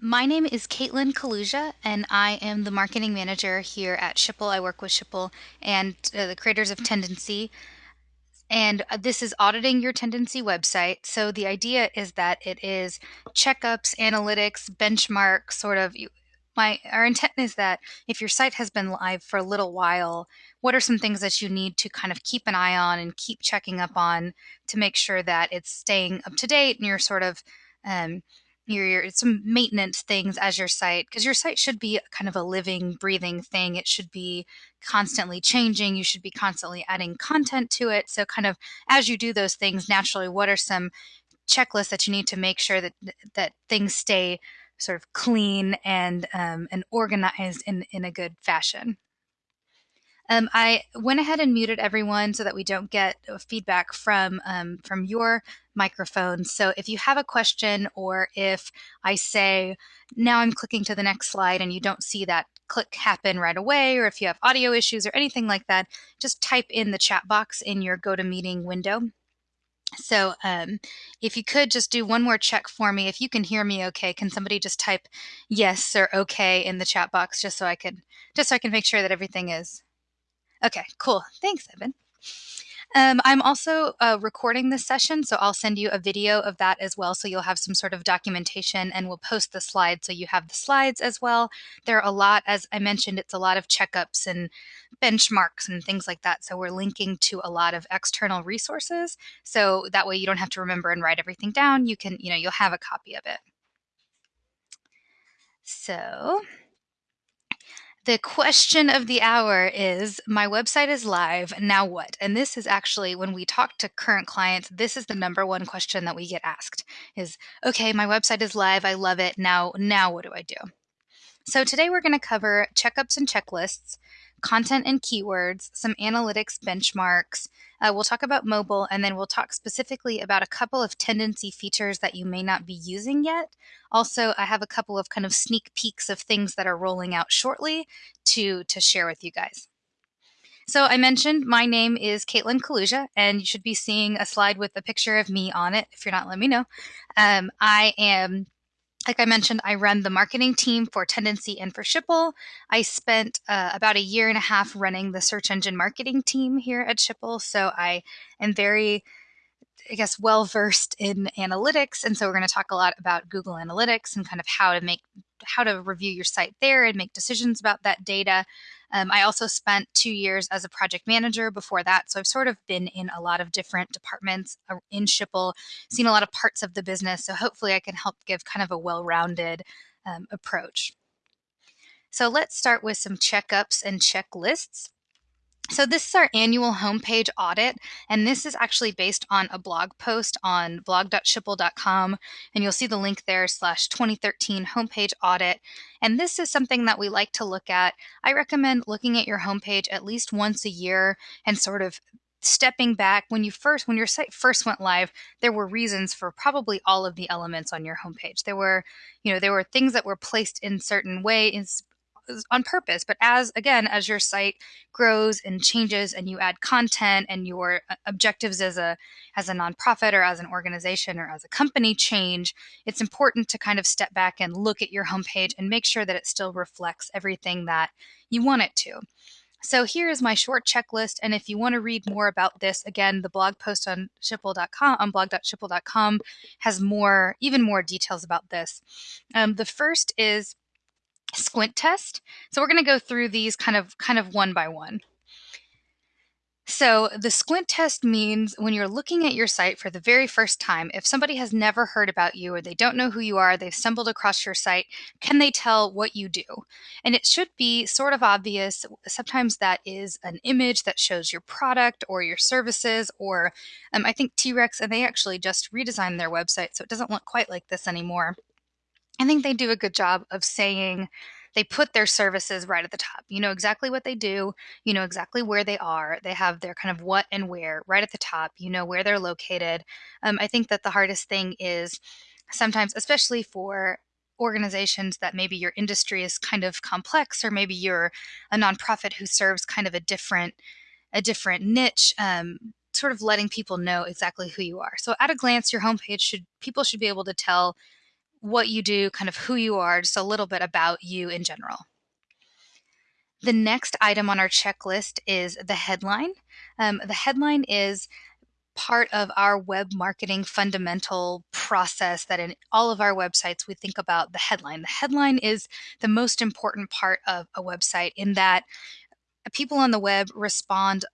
My name is Caitlin Kaluja, and I am the marketing manager here at Schipul. I work with Schipul and uh, the creators of Tendenci. And uh, this is auditing your Tendenci website. So the idea is that it is checkups, analytics, benchmark, sort of. My our intent is that if your site has been live for a little while, what are some things that you need to kind of keep an eye on and keep checking up on to make sure that it's staying up to date and you're sort of um, your, your some maintenance things as your site because your site should be kind of a living breathing thing. It should be constantly changing. You should be constantly adding content to it. So kind of as you do those things naturally what are some checklists that you need to make sure that that things stay sort of clean and um, and organized in in a good fashion um, I went ahead and muted everyone so that we don't get feedback from um, from your microphones. So if you have a question or if I say now I'm clicking to the next slide and you don't see that click happen right away, or if you have audio issues or anything like that, just type in the chat box in your GoToMeeting window. So um, if you could just do one more check for me, if you can hear me okay, can somebody just type yes or okay in the chat box just so I can just so I can make sure that everything is Okay, cool. Thanks, Evan. Um, I'm also uh, recording this session, so I'll send you a video of that as well. So you'll have some sort of documentation and we'll post the slides so you have the slides as well. There are a lot, as I mentioned, it's a lot of checkups and benchmarks and things like that. So we're linking to a lot of external resources. So that way you don't have to remember and write everything down. You can, you know, you'll have a copy of it. So the question of the hour is My website is live. Now what? And this is actually when we talk to current clients, this is the number one question that we get asked is okay, my website is live. I love it. Now, now what do I do? So today we're going to cover checkups and checklists, content and keywords, some analytics benchmarks. Uh, we'll talk about mobile, and then we'll talk specifically about a couple of Tendenci features that you may not be using yet. Also, I have a couple of kind of sneak peeks of things that are rolling out shortly to, to share with you guys. So I mentioned my name is Caitlin Kaluja, and you should be seeing a slide with a picture of me on it. If you're not, let me know. Um, I am like I mentioned, I run the marketing team for Tendenci and for Schipul. I spent uh, about a year and a half running the search engine marketing team here at Schipul. So I am very, I guess, well versed in analytics. And so we're going to talk a lot about Google Analytics and kind of how to make, how to review your site there and make decisions about that data. Um, I also spent two years as a project manager before that. So I've sort of been in a lot of different departments uh, in Schipul, seen a lot of parts of the business. So hopefully I can help give kind of a well rounded um, approach. So let's start with some checkups and checklists. So this is our annual homepage audit, and this is actually based on a blog post on blog.schipul.com, and you'll see the link there slash 2013 homepage audit. And this is something that we like to look at. I recommend looking at your homepage at least once a year and sort of stepping back when you first when your site first went live there were reasons for probably all of the elements on your homepage there were you know there were things that were placed in certain ways on purpose but as again as your site grows and changes and you add content and your uh, objectives as a as a nonprofit or as an organization or as a company change it's important to kind of step back and look at your homepage and make sure that it still reflects everything that you want it to so here is my short checklist. And if you want to read more about this, again, the blog post on schipul.com on blog.schipul.com has more, even more details about this. Um, the first is squint test. So we're going to go through these kind of kind of one by one. So the squint test means when you're looking at your site for the very first time, if somebody has never heard about you or they don't know who you are, they've stumbled across your site, can they tell what you do? And it should be sort of obvious. Sometimes that is an image that shows your product or your services, or um, I think T-Rex, and they actually just redesigned their website, so it doesn't look quite like this anymore. I think they do a good job of saying they put their services right at the top. You know exactly what they do, you know exactly where they are. They have their kind of what and where right at the top, you know where they're located. Um, I think that the hardest thing is sometimes, especially for organizations that maybe your industry is kind of complex or maybe you're a nonprofit who serves kind of a different a different niche um, sort of letting people know exactly who you are so at a glance your homepage should people should be able to tell what you do, kind of who you are, just a little bit about you in general. The next item on our checklist is the headline. Um, the headline is part of our web marketing fundamental process that in all of our websites we think about the headline. The headline is the most important part of a website in that people on the web respond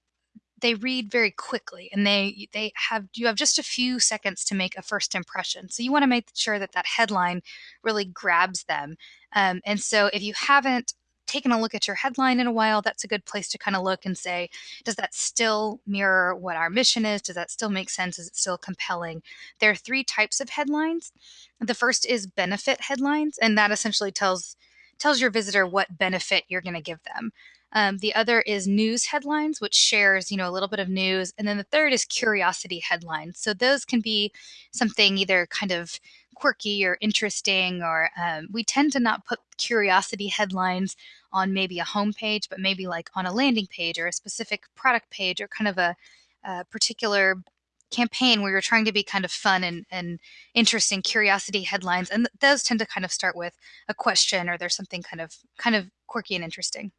they read very quickly and they they have you have just a few seconds to make a first impression. So you want to make sure that that headline really grabs them. Um, and so if you haven't taken a look at your headline in a while that's a good place to kind of look and say does that still mirror what our mission is? Does that still make sense? Is it still compelling? There are three types of headlines. The first is benefit headlines and that essentially tells tells your visitor what benefit you're going to give them um, the other is news headlines, which shares, you know, a little bit of news. And then the third is curiosity headlines. So those can be something either kind of quirky or interesting, or um, we tend to not put curiosity headlines on maybe a homepage, but maybe like on a landing page or a specific product page or kind of a, a particular campaign where you're trying to be kind of fun and, and interesting curiosity headlines and th- those tend to kind of start with a question or there's something kind of kind of quirky and interesting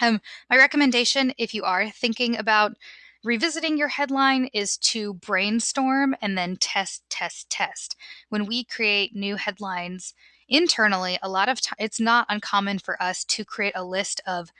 um, my recommendation, if you are thinking about revisiting your headline, is to brainstorm and then test, test, test. When we create new headlines internally, a lot of it's not uncommon for us to create a list of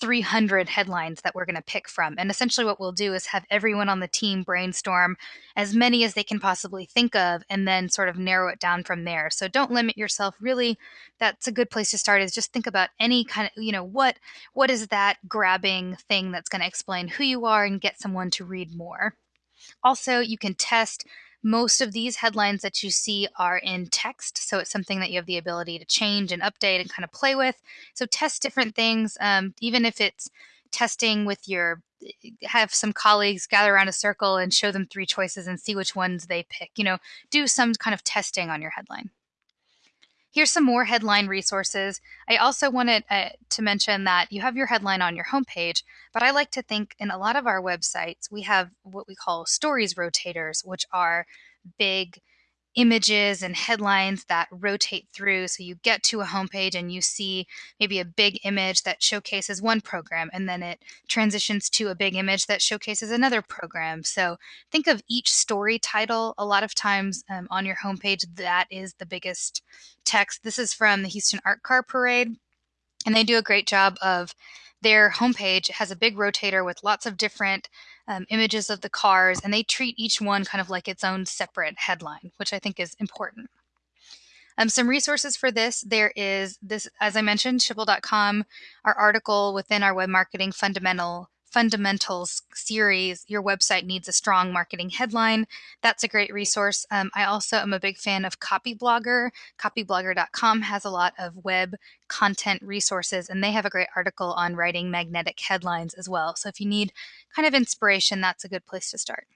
300 headlines that we're going to pick from. And essentially, what we'll do is have everyone on the team brainstorm as many as they can possibly think of and then sort of narrow it down from there. So don't limit yourself. Really, that's a good place to start is just think about any kind of, you know, what what is that grabbing thing that's going to explain who you are and get someone to read more. Also, you can test most of these headlines that you see are in text, so it's something that you have the ability to change and update and kind of play with. So test different things, um, even if it's testing with your have some colleagues gather around a circle and show them three choices and see which ones they pick. You know, do some kind of testing on your headline. Here's some more headline resources. I also wanted uh, to mention that you have your headline on your homepage, but I like to think in a lot of our websites, we have what we call stories rotators, which are big images and headlines that rotate through. So you get to a homepage and you see maybe a big image that showcases one program, and then it transitions to a big image that showcases another program. So think of each story title. A lot of times um, on your homepage, that is the biggest text. This is from the Houston Art Car Parade, and they do a great job of their homepage has a big rotator with lots of different um, images of the cars, and they treat each one kind of like its own separate headline, which I think is important. Um, some resources for this there is this, as I mentioned, schipul.com, our article within our web marketing fundamental fundamentals series, your website needs a strong marketing headline. That's a great resource. Um, I also am a big fan of Copyblogger. Copyblogger.com has a lot of web content resources, and they have a great article on writing magnetic headlines as well. So if you need kind of inspiration, that's a good place to start.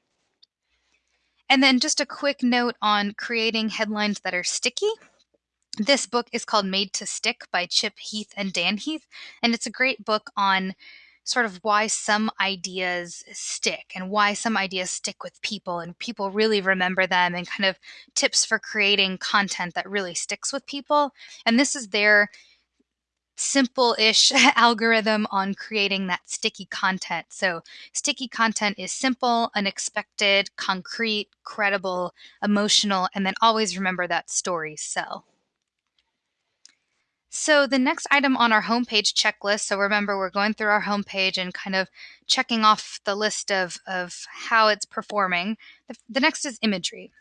And then just a quick note on creating headlines that are sticky. This book is called Made to Stick by Chip Heath and Dan Heath, and it's a great book on sort of why some ideas stick and why some ideas stick with people and people really remember them and kind of tips for creating content that really sticks with people. And this is their simple ish algorithm on creating that sticky content. So, sticky content is simple, unexpected, concrete, credible, emotional, and then always remember that stories sell. So the next item on our homepage checklist, so remember we're going through our homepage and kind of checking off the list of, of how it's performing. The, the next is imagery.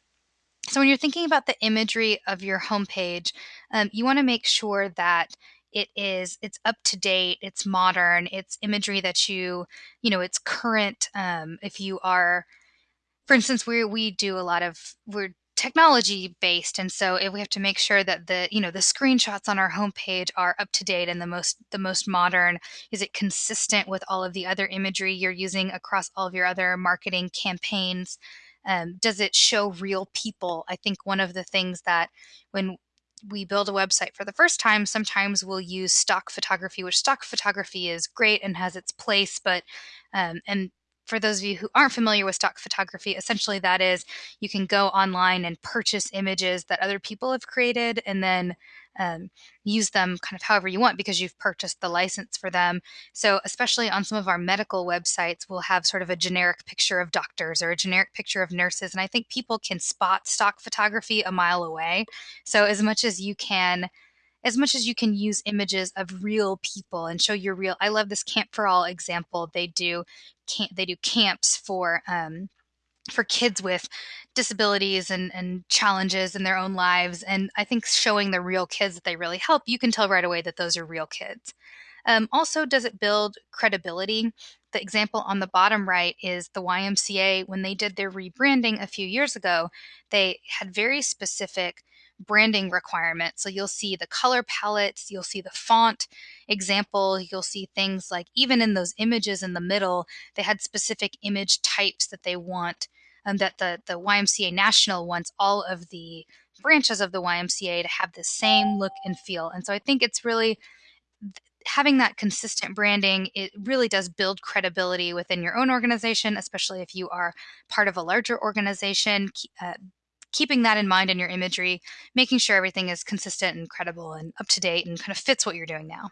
So when you're thinking about the imagery of your homepage, um, you want to make sure that it is it's up to date it's modern it's imagery that you you know it's current um, if you are for instance we we do a lot of we're technology based and so if we have to make sure that the you know the screenshots on our homepage are up to date and the most the most modern is it consistent with all of the other imagery you're using across all of your other marketing campaigns um, does it show real people? I think one of the things that when we build a website for the first time sometimes we'll use stock photography which stock photography is great and has its place but um, and for those of you who aren't familiar with stock photography, essentially that is you can go online and purchase images that other people have created and then um, use them kind of however you want because you've purchased the license for them. So, especially on some of our medical websites, we'll have sort of a generic picture of doctors or a generic picture of nurses. And I think people can spot stock photography a mile away. So, as much as you can as much as you can use images of real people and show your real i love this camp for all example they do camp they do camps for um, for kids with disabilities and, and challenges in their own lives. And I think showing the real kids that they really help, you can tell right away that those are real kids. Um, also, does it build credibility? The example on the bottom right is the YMCA. When they did their rebranding a few years ago, they had very specific branding requirements. So you'll see the color palettes, you'll see the font example, you'll see things like even in those images in the middle, they had specific image types that they want um, that the, the YMCA National wants all of the branches of the YMCA to have the same look and feel. And so I think it's really having that consistent branding, it really does build credibility within your own organization, especially if you are part of a larger organization. Uh, keeping that in mind in your imagery, making sure everything is consistent and credible and up to date and kind of fits what you're doing now.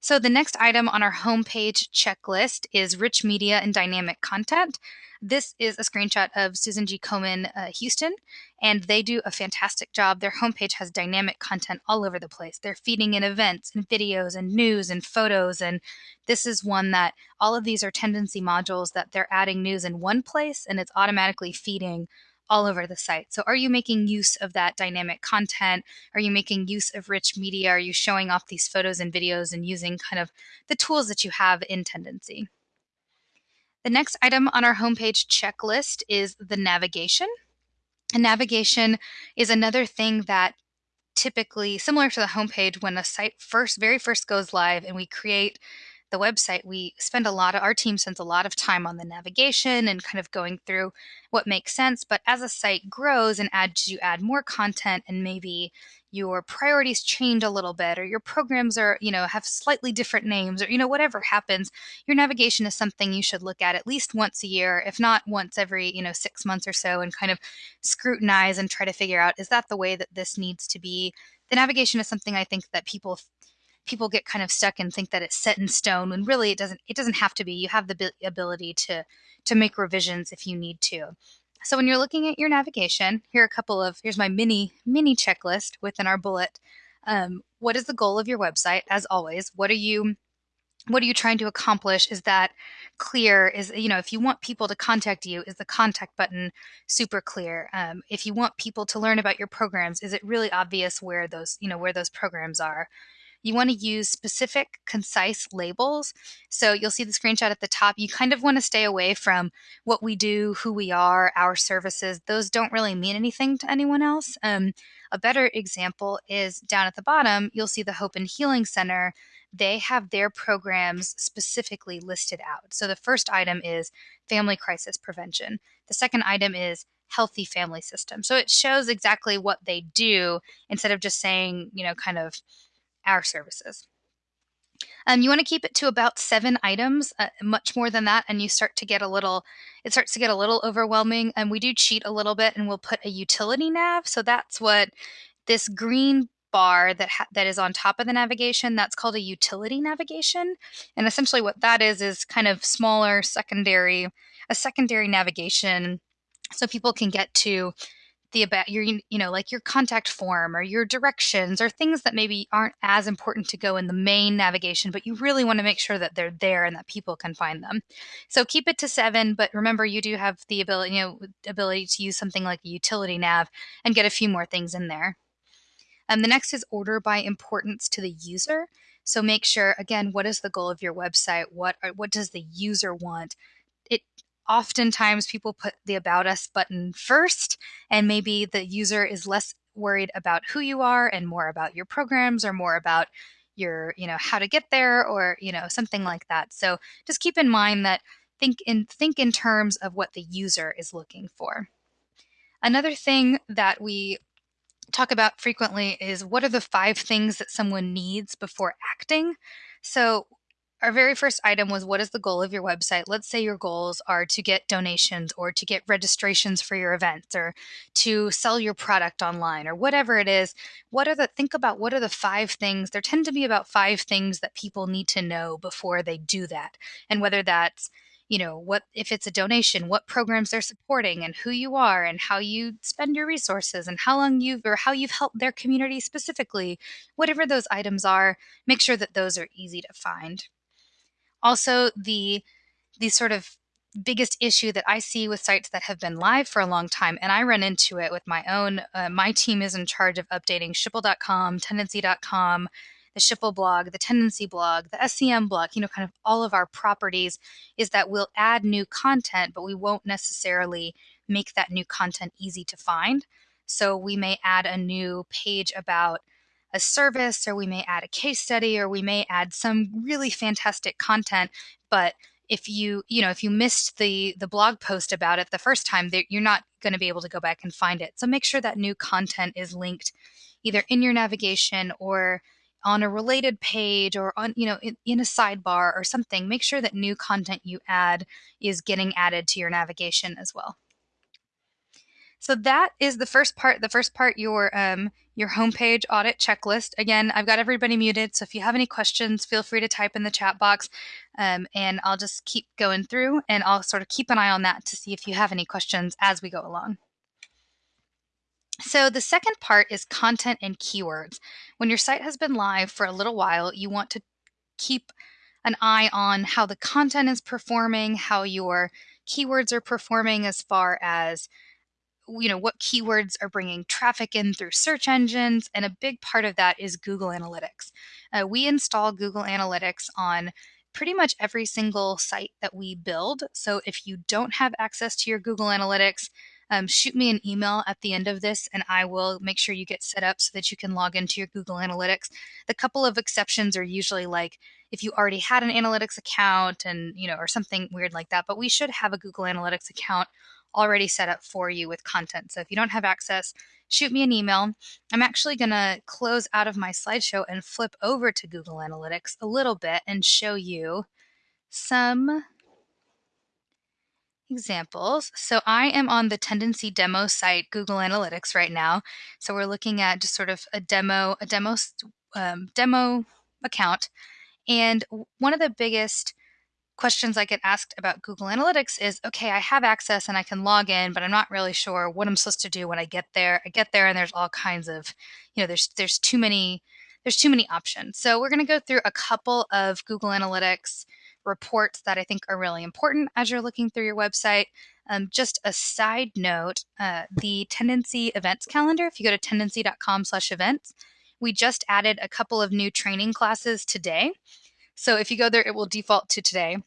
So the next item on our homepage checklist is rich media and dynamic content. This is a screenshot of Susan G. Komen uh, Houston, and they do a fantastic job. Their homepage has dynamic content all over the place. They're feeding in events and videos and news and photos. And this is one that all of these are Tendenci modules that they're adding news in one place and it's automatically feeding all over the site. So, are you making use of that dynamic content? Are you making use of rich media? Are you showing off these photos and videos and using kind of the tools that you have in Tendenci? The next item on our homepage checklist is the navigation. And navigation is another thing that typically similar to the homepage when a site first very first goes live and we create the website, we spend a lot of our team spends a lot of time on the navigation and kind of going through what makes sense. But as a site grows and as you add more content and maybe your priorities change a little bit or your programs are, you know, have slightly different names or, you know, whatever happens, your navigation is something you should look at at least once a year, if not once every, you know, six months or so and kind of scrutinize and try to figure out is that the way that this needs to be? The navigation is something I think that people people get kind of stuck and think that it's set in stone when really it doesn't it doesn't have to be. You have the ability to to make revisions if you need to. So when you're looking at your navigation here are a couple of here's my mini mini checklist within our bullet. Um, what is the goal of your website? As always what are you what are you trying to accomplish? Is that clear? Is you know if you want people to contact you is the contact button super clear? Um, if you want people to learn about your programs is it really obvious where those you know where those programs are you want to use specific, concise labels. So you'll see the screenshot at the top. You kind of want to stay away from what we do, who we are, our services. Those don't really mean anything to anyone else. Um, a better example is down at the bottom, you'll see the Hope and Healing Center. They have their programs specifically listed out. So the first item is family crisis prevention. The second item is healthy family system. So it shows exactly what they do instead of just saying, you know, kind of our services. Um, you want to keep it to about seven items, uh, much more than that, and you start to get a little, it starts to get a little overwhelming. And we do cheat a little bit, and we'll put a utility nav. So that's what this green bar that ha- that is on top of the navigation. That's called a utility navigation, and essentially what that is is kind of smaller secondary, a secondary navigation, so people can get to the about your you know like your contact form or your directions or things that maybe aren't as important to go in the main navigation but you really want to make sure that they're there and that people can find them. So keep it to seven but remember you do have the ability you know ability to use something like a utility nav and get a few more things in there. And um, the next is order by importance to the user. So make sure again what is the goal of your website? What what does the user want oftentimes people put the about us button first and maybe the user is less worried about who you are and more about your programs or more about your you know how to get there or you know something like that. So just keep in mind that think in think in terms of what the user is looking for. Another thing that we talk about frequently is what are the five things that someone needs before acting? So our very first item was what is the goal of your website? Let's say your goals are to get donations or to get registrations for your events or to sell your product online or whatever it is. What are the think about what are the five things? There tend to be about five things that people need to know before they do that. And whether that's you know what if it's a donation what programs they're supporting and who you are and how you spend your resources and how long you've or how you've helped their community specifically whatever those items are make sure that those are easy to find also the the sort of biggest issue that I see with sites that have been live for a long time, and I run into it with my own. Uh, my team is in charge of updating Schipul.com, Tendenci.com, the Schipul blog, the Tendenci blog, the SCM blog, you know, kind of all of our properties, is that we'll add new content, but we won't necessarily make that new content easy to find. So we may add a new page about a service, or we may add a case study, or we may add some really fantastic content, but if you you know if you missed the the blog post about it the first time you're not going to be able to go back and find it. So make sure that new content is linked either in your navigation or on a related page or on you know in, in, a sidebar or something. Make sure that new content you add is getting added to your navigation as well. So that is the first part the first part your um, your homepage audit checklist again i've got everybody muted so if you have any questions feel free to type in the chat box um, and i'll just keep going through and i'll sort of keep an eye on that to see if you have any questions as we go along so the second part is content and keywords. When your site has been live for a little while, you want to keep an eye on how the content is performing, how your keywords are performing as far as you know what keywords are bringing traffic in through search engines and a big part of that is google analytics uh, we install google analytics on pretty much every single site that we build so if you don't have access to your google analytics um, shoot me an email at the end of this and I will make sure you get set up so that you can log into your Google Analytics. The couple of exceptions are usually like if you already had an analytics account and, you know, or something weird like that, but we should have a Google Analytics account already set up for you with content. So if you don't have access, shoot me an email. I'm actually going to close out of my slideshow and flip over to Google Analytics a little bit and show you some examples. So I am on the Tendenci demo site, Google Analytics right now. So we're looking at just sort of a demo, a demo, um, demo account. And one of the biggest questions I get asked about Google Analytics is okay, I have access and I can log in, but I'm not really sure what I'm supposed to do when I get there. I get there and there's all kinds of, you know, there's there's too many there's too many options. So we're going to go through a couple of Google Analytics reports that I think are really important as you're looking through your website. Um, just a side note, uh, the Tendenci events calendar, if you go to tendenci.com slash events, we just added a couple of new training classes today. So if you go there, it will default to today.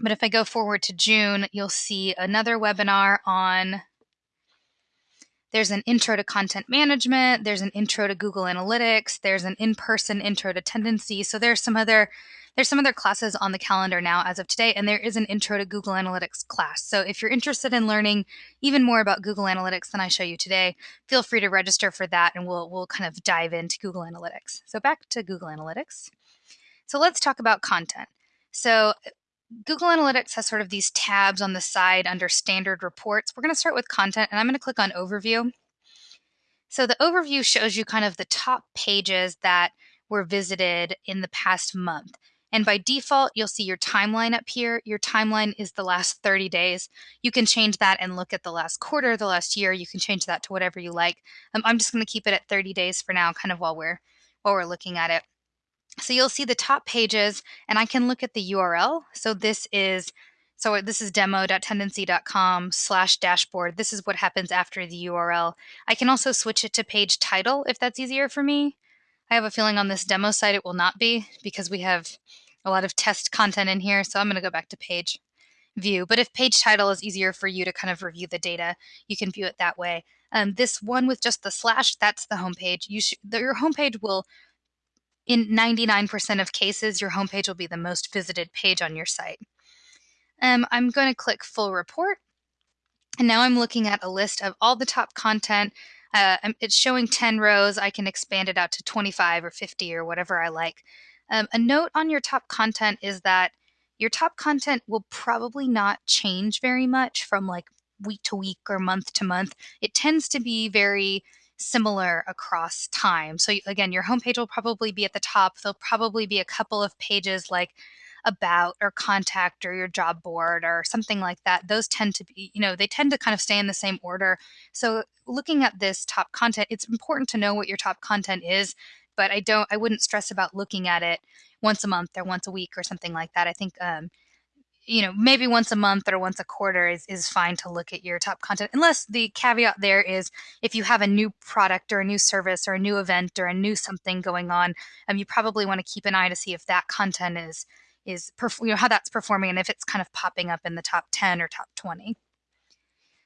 But if I go forward to June, you'll see another webinar on there's an intro to content management, there's an intro to Google Analytics, there's an in-person intro to Tendenci. So there's some other there's some other classes on the calendar now as of today, and there is an intro to Google Analytics class. So if you're interested in learning even more about Google Analytics than I show you today, feel free to register for that and we'll, we'll kind of dive into Google Analytics. So back to Google Analytics. So let's talk about content. So Google Analytics has sort of these tabs on the side under standard reports. We're going to start with content and I'm going to click on overview. So the overview shows you kind of the top pages that were visited in the past month. And by default, you'll see your timeline up here. Your timeline is the last 30 days. You can change that and look at the last quarter, the last year. You can change that to whatever you like. Um, I'm just going to keep it at 30 days for now, kind of while we're while we're looking at it. So you'll see the top pages, and I can look at the URL. So this is so this is demo.tendenci.com slash dashboard. This is what happens after the URL. I can also switch it to page title if that's easier for me. I have a feeling on this demo site it will not be because we have a lot of test content in here. So I'm going to go back to page view. But if page title is easier for you to kind of review the data, you can view it that way. Um, this one with just the slash, that's the homepage. You your homepage will, in 99% of cases, your homepage will be the most visited page on your site. Um, I'm going to click full report. And now I'm looking at a list of all the top content. Uh, it's showing 10 rows. I can expand it out to 25 or 50 or whatever I like. Um, a note on your top content is that your top content will probably not change very much from like week to week or month to month. It tends to be very similar across time. So again, your homepage will probably be at the top. There'll probably be a couple of pages like about or contact or your job board or something like that. Those tend to be, you know, they tend to kind of stay in the same order. So looking at this top content, it's important to know what your top content is, but I don't I wouldn't stress about looking at it once a month or once a week or something like that. I think um, you know, maybe once a month or once a quarter is, is fine to look at your top content, unless the caveat there is if you have a new product or a new service or a new event or a new something going on, um, you probably want to keep an eye to see if that content is is perf- you know how that's performing and if it's kind of popping up in the top 10 or top 20.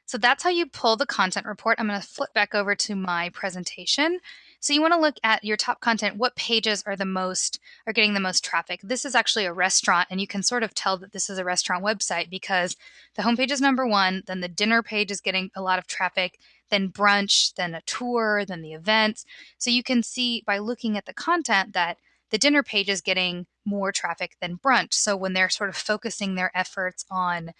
So that's how you pull the content report. I'm going to flip back over to my presentation. So you want to look at your top content. What pages are the most are getting the most traffic? This is actually a restaurant, and you can sort of tell that this is a restaurant website because the homepage is number one. Then the dinner page is getting a lot of traffic. Then brunch, then a tour, then the events. So you can see by looking at the content that the dinner page is getting more traffic than brunch. So when they're sort of focusing their efforts on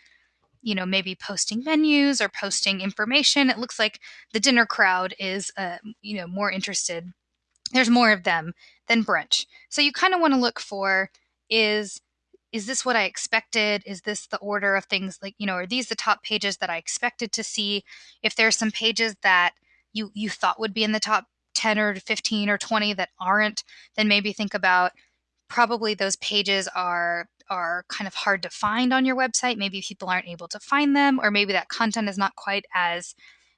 you know, maybe posting menus or posting information. It looks like the dinner crowd is, uh, you know, more interested. There's more of them than brunch. So you kind of want to look for is is this what I expected? Is this the order of things like, you know, are these the top pages that I expected to see? If there's some pages that you you thought would be in the top 10 or 15 or 20 that aren't, then maybe think about probably those pages are are kind of hard to find on your website. Maybe people aren't able to find them, or maybe that content is not quite as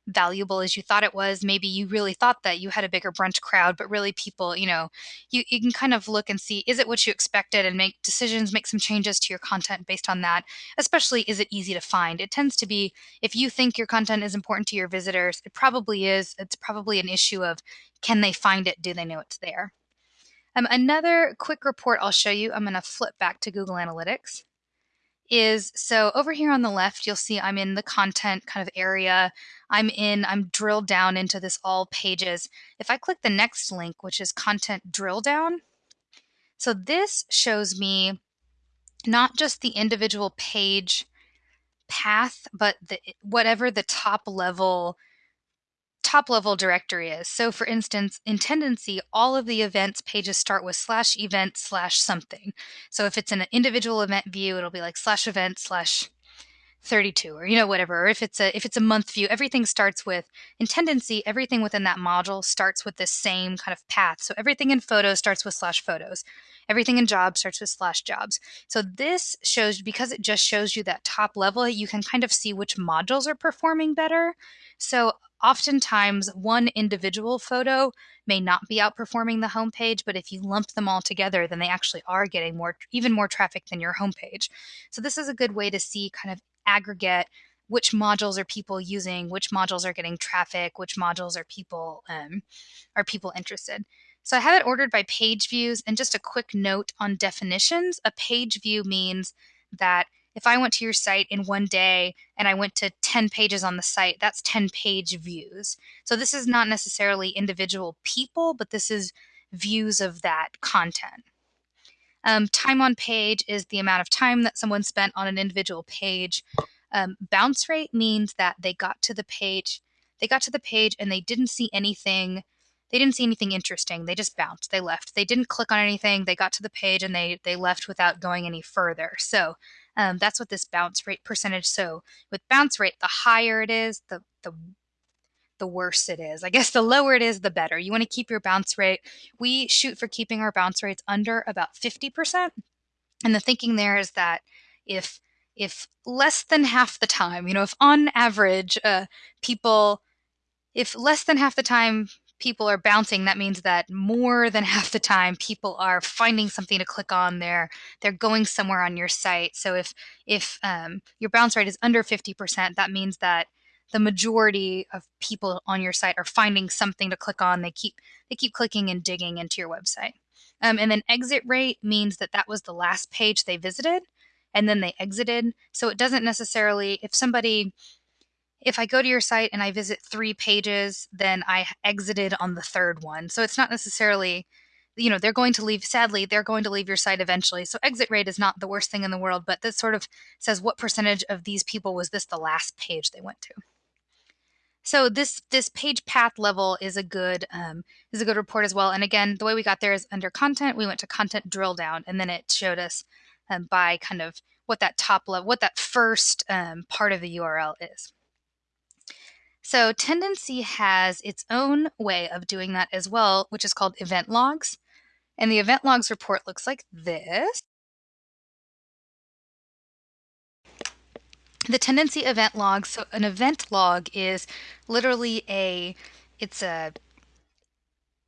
valuable as you thought it was. Maybe you really thought that you had a bigger brunch crowd, but really people, you know, you, you can kind of look and see is it what you expected and make decisions, make some changes to your content based on that. Especially, is it easy to find? It tends to be if you think your content is important to your visitors, it probably is. It's probably an issue of can they find it? Do they know it's there? Um, another quick report I'll show you, I'm going to flip back to Google Analytics, is so over here on the left, you'll see I'm in the content kind of area. I'm in, I'm drilled down into this all pages. If I click the next link, which is content drill down, so this shows me not just the individual page path, but the, whatever the top level top level directory is. So for instance, in Tendenci, all of the events pages start with slash event slash something. So if it's an individual event view, it'll be like slash event slash 32 or you know whatever. Or if it's a if it's a month view everything starts with in Tendenci everything within that module starts with the same kind of path. So everything in photos starts with slash photos. Everything in jobs starts with slash jobs. So this shows because it just shows you that top level you can kind of see which modules are performing better. So oftentimes one individual photo may not be outperforming the homepage, but if you lump them all together, then they actually are getting more, even more traffic than your homepage. So this is a good way to see kind of aggregate which modules are people using, which modules are getting traffic, which modules are people um, are people interested. So I have it ordered by page views, and just a quick note on definitions. A page view means that if I went to your site in one day and I went to 10 pages on the site, that's 10 page views. So this is not necessarily individual people, but this is views of that content. Um, time on page is the amount of time that someone spent on an individual page. Um, bounce rate means that they got to the page, they got to the page and they didn't see anything. They didn't see anything interesting. They just bounced. They left. They didn't click on anything. They got to the page and they they left without going any further. So um, that's what this bounce rate percentage. So with bounce rate, the higher it is, the the the worse it is. I guess the lower it is, the better. You want to keep your bounce rate. We shoot for keeping our bounce rates under about 50%. And the thinking there is that if if less than half the time, you know, if on average uh, people, if less than half the time people are bouncing, that means that more than half the time people are finding something to click on. They're they're going somewhere on your site. So if if um, your bounce rate is under 50%, that means that the majority of people on your site are finding something to click on. They keep they keep clicking and digging into your website. Um, and then exit rate means that that was the last page they visited, and then they exited. So it doesn't necessarily if somebody if I go to your site and I visit three pages, then I exited on the third one. So it's not necessarily you know they're going to leave sadly they're going to leave your site eventually. So exit rate is not the worst thing in the world but this sort of says what percentage of these people was this the last page they went to. So this this page path level is a good um, is a good report as well. And again the way we got there is under content we went to content drill down and then it showed us um, by kind of what that top level what that first um, part of the url is so Tendenci has its own way of doing that as well which is called event logs and the event logs report looks like this. The Tendenci event log, so an event log is literally a, it's a,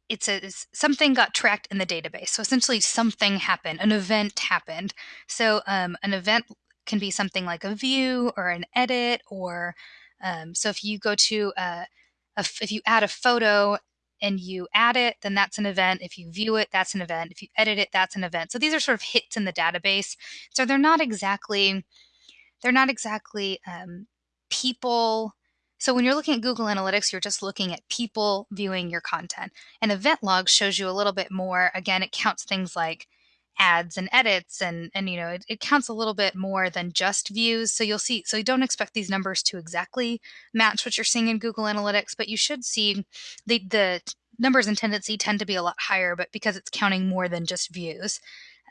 it's a something got tracked in the database. So essentially something happened, an event happened. So um, an event can be something like a view or an edit or um, so if you go to a, if you add a photo and you add it, then that's an event. If you view it, that's an event. If you edit it, that's an event. So these are sort of hits in the database. So they're not exactly, they're not exactly um, people. So when you're looking at Google Analytics, you're just looking at people viewing your content. And event log shows you a little bit more. Again, it counts things like ads and edits and and you know it, it, counts a little bit more than just views. So you'll see so you don't expect these numbers to exactly match what you're seeing in google analytics but you should see the the numbers in Tendenci tend to be a lot higher but because it's counting more than just views.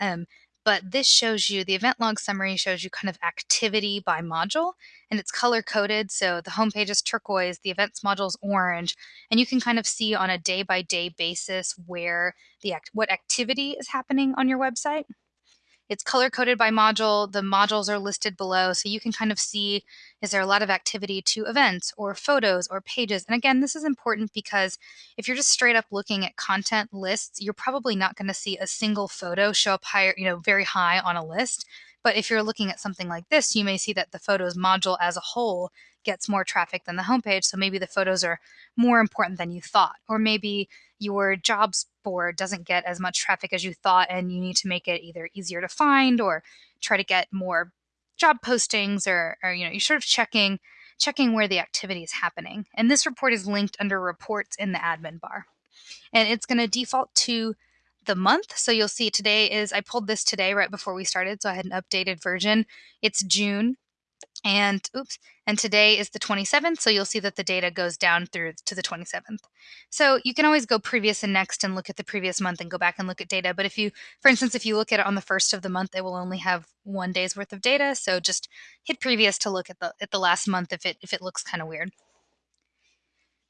Um, but this shows you the event log summary shows you kind of activity by module and it's color coded. So the homepage is turquoise, the events module is orange, and you can kind of see on a day by day basis where the act- what activity is happening on your website. It's color coded by module. The modules are listed below, so you can kind of see is there a lot of activity to events or photos or pages. And again, this is important because if you're just straight up looking at content lists, you're probably not going to see a single photo show up higher, you know, very high on a list. But if you're looking at something like this, you may see that the photos module as a whole gets more traffic than the homepage. So maybe the photos are more important than you thought. Or maybe your jobs board doesn't get as much traffic as you thought and you need to make it either easier to find or try to get more job postings or, or you know, you're sort of checking checking where the activity is happening. And this report is linked under reports in the admin bar. And it's going to default to the month. So you'll see today is, I pulled this today right before we started. So I had an updated version. It's June and oops, and today is the 27th, so you'll see that the data goes down through to the 27th. So you can always go previous and next and look at the previous month and go back and look at data. But if you, for instance, if you look at it on the first of the month, it will only have one day's worth of data. So just hit previous to look at the at the last month if it if it looks kind of weird.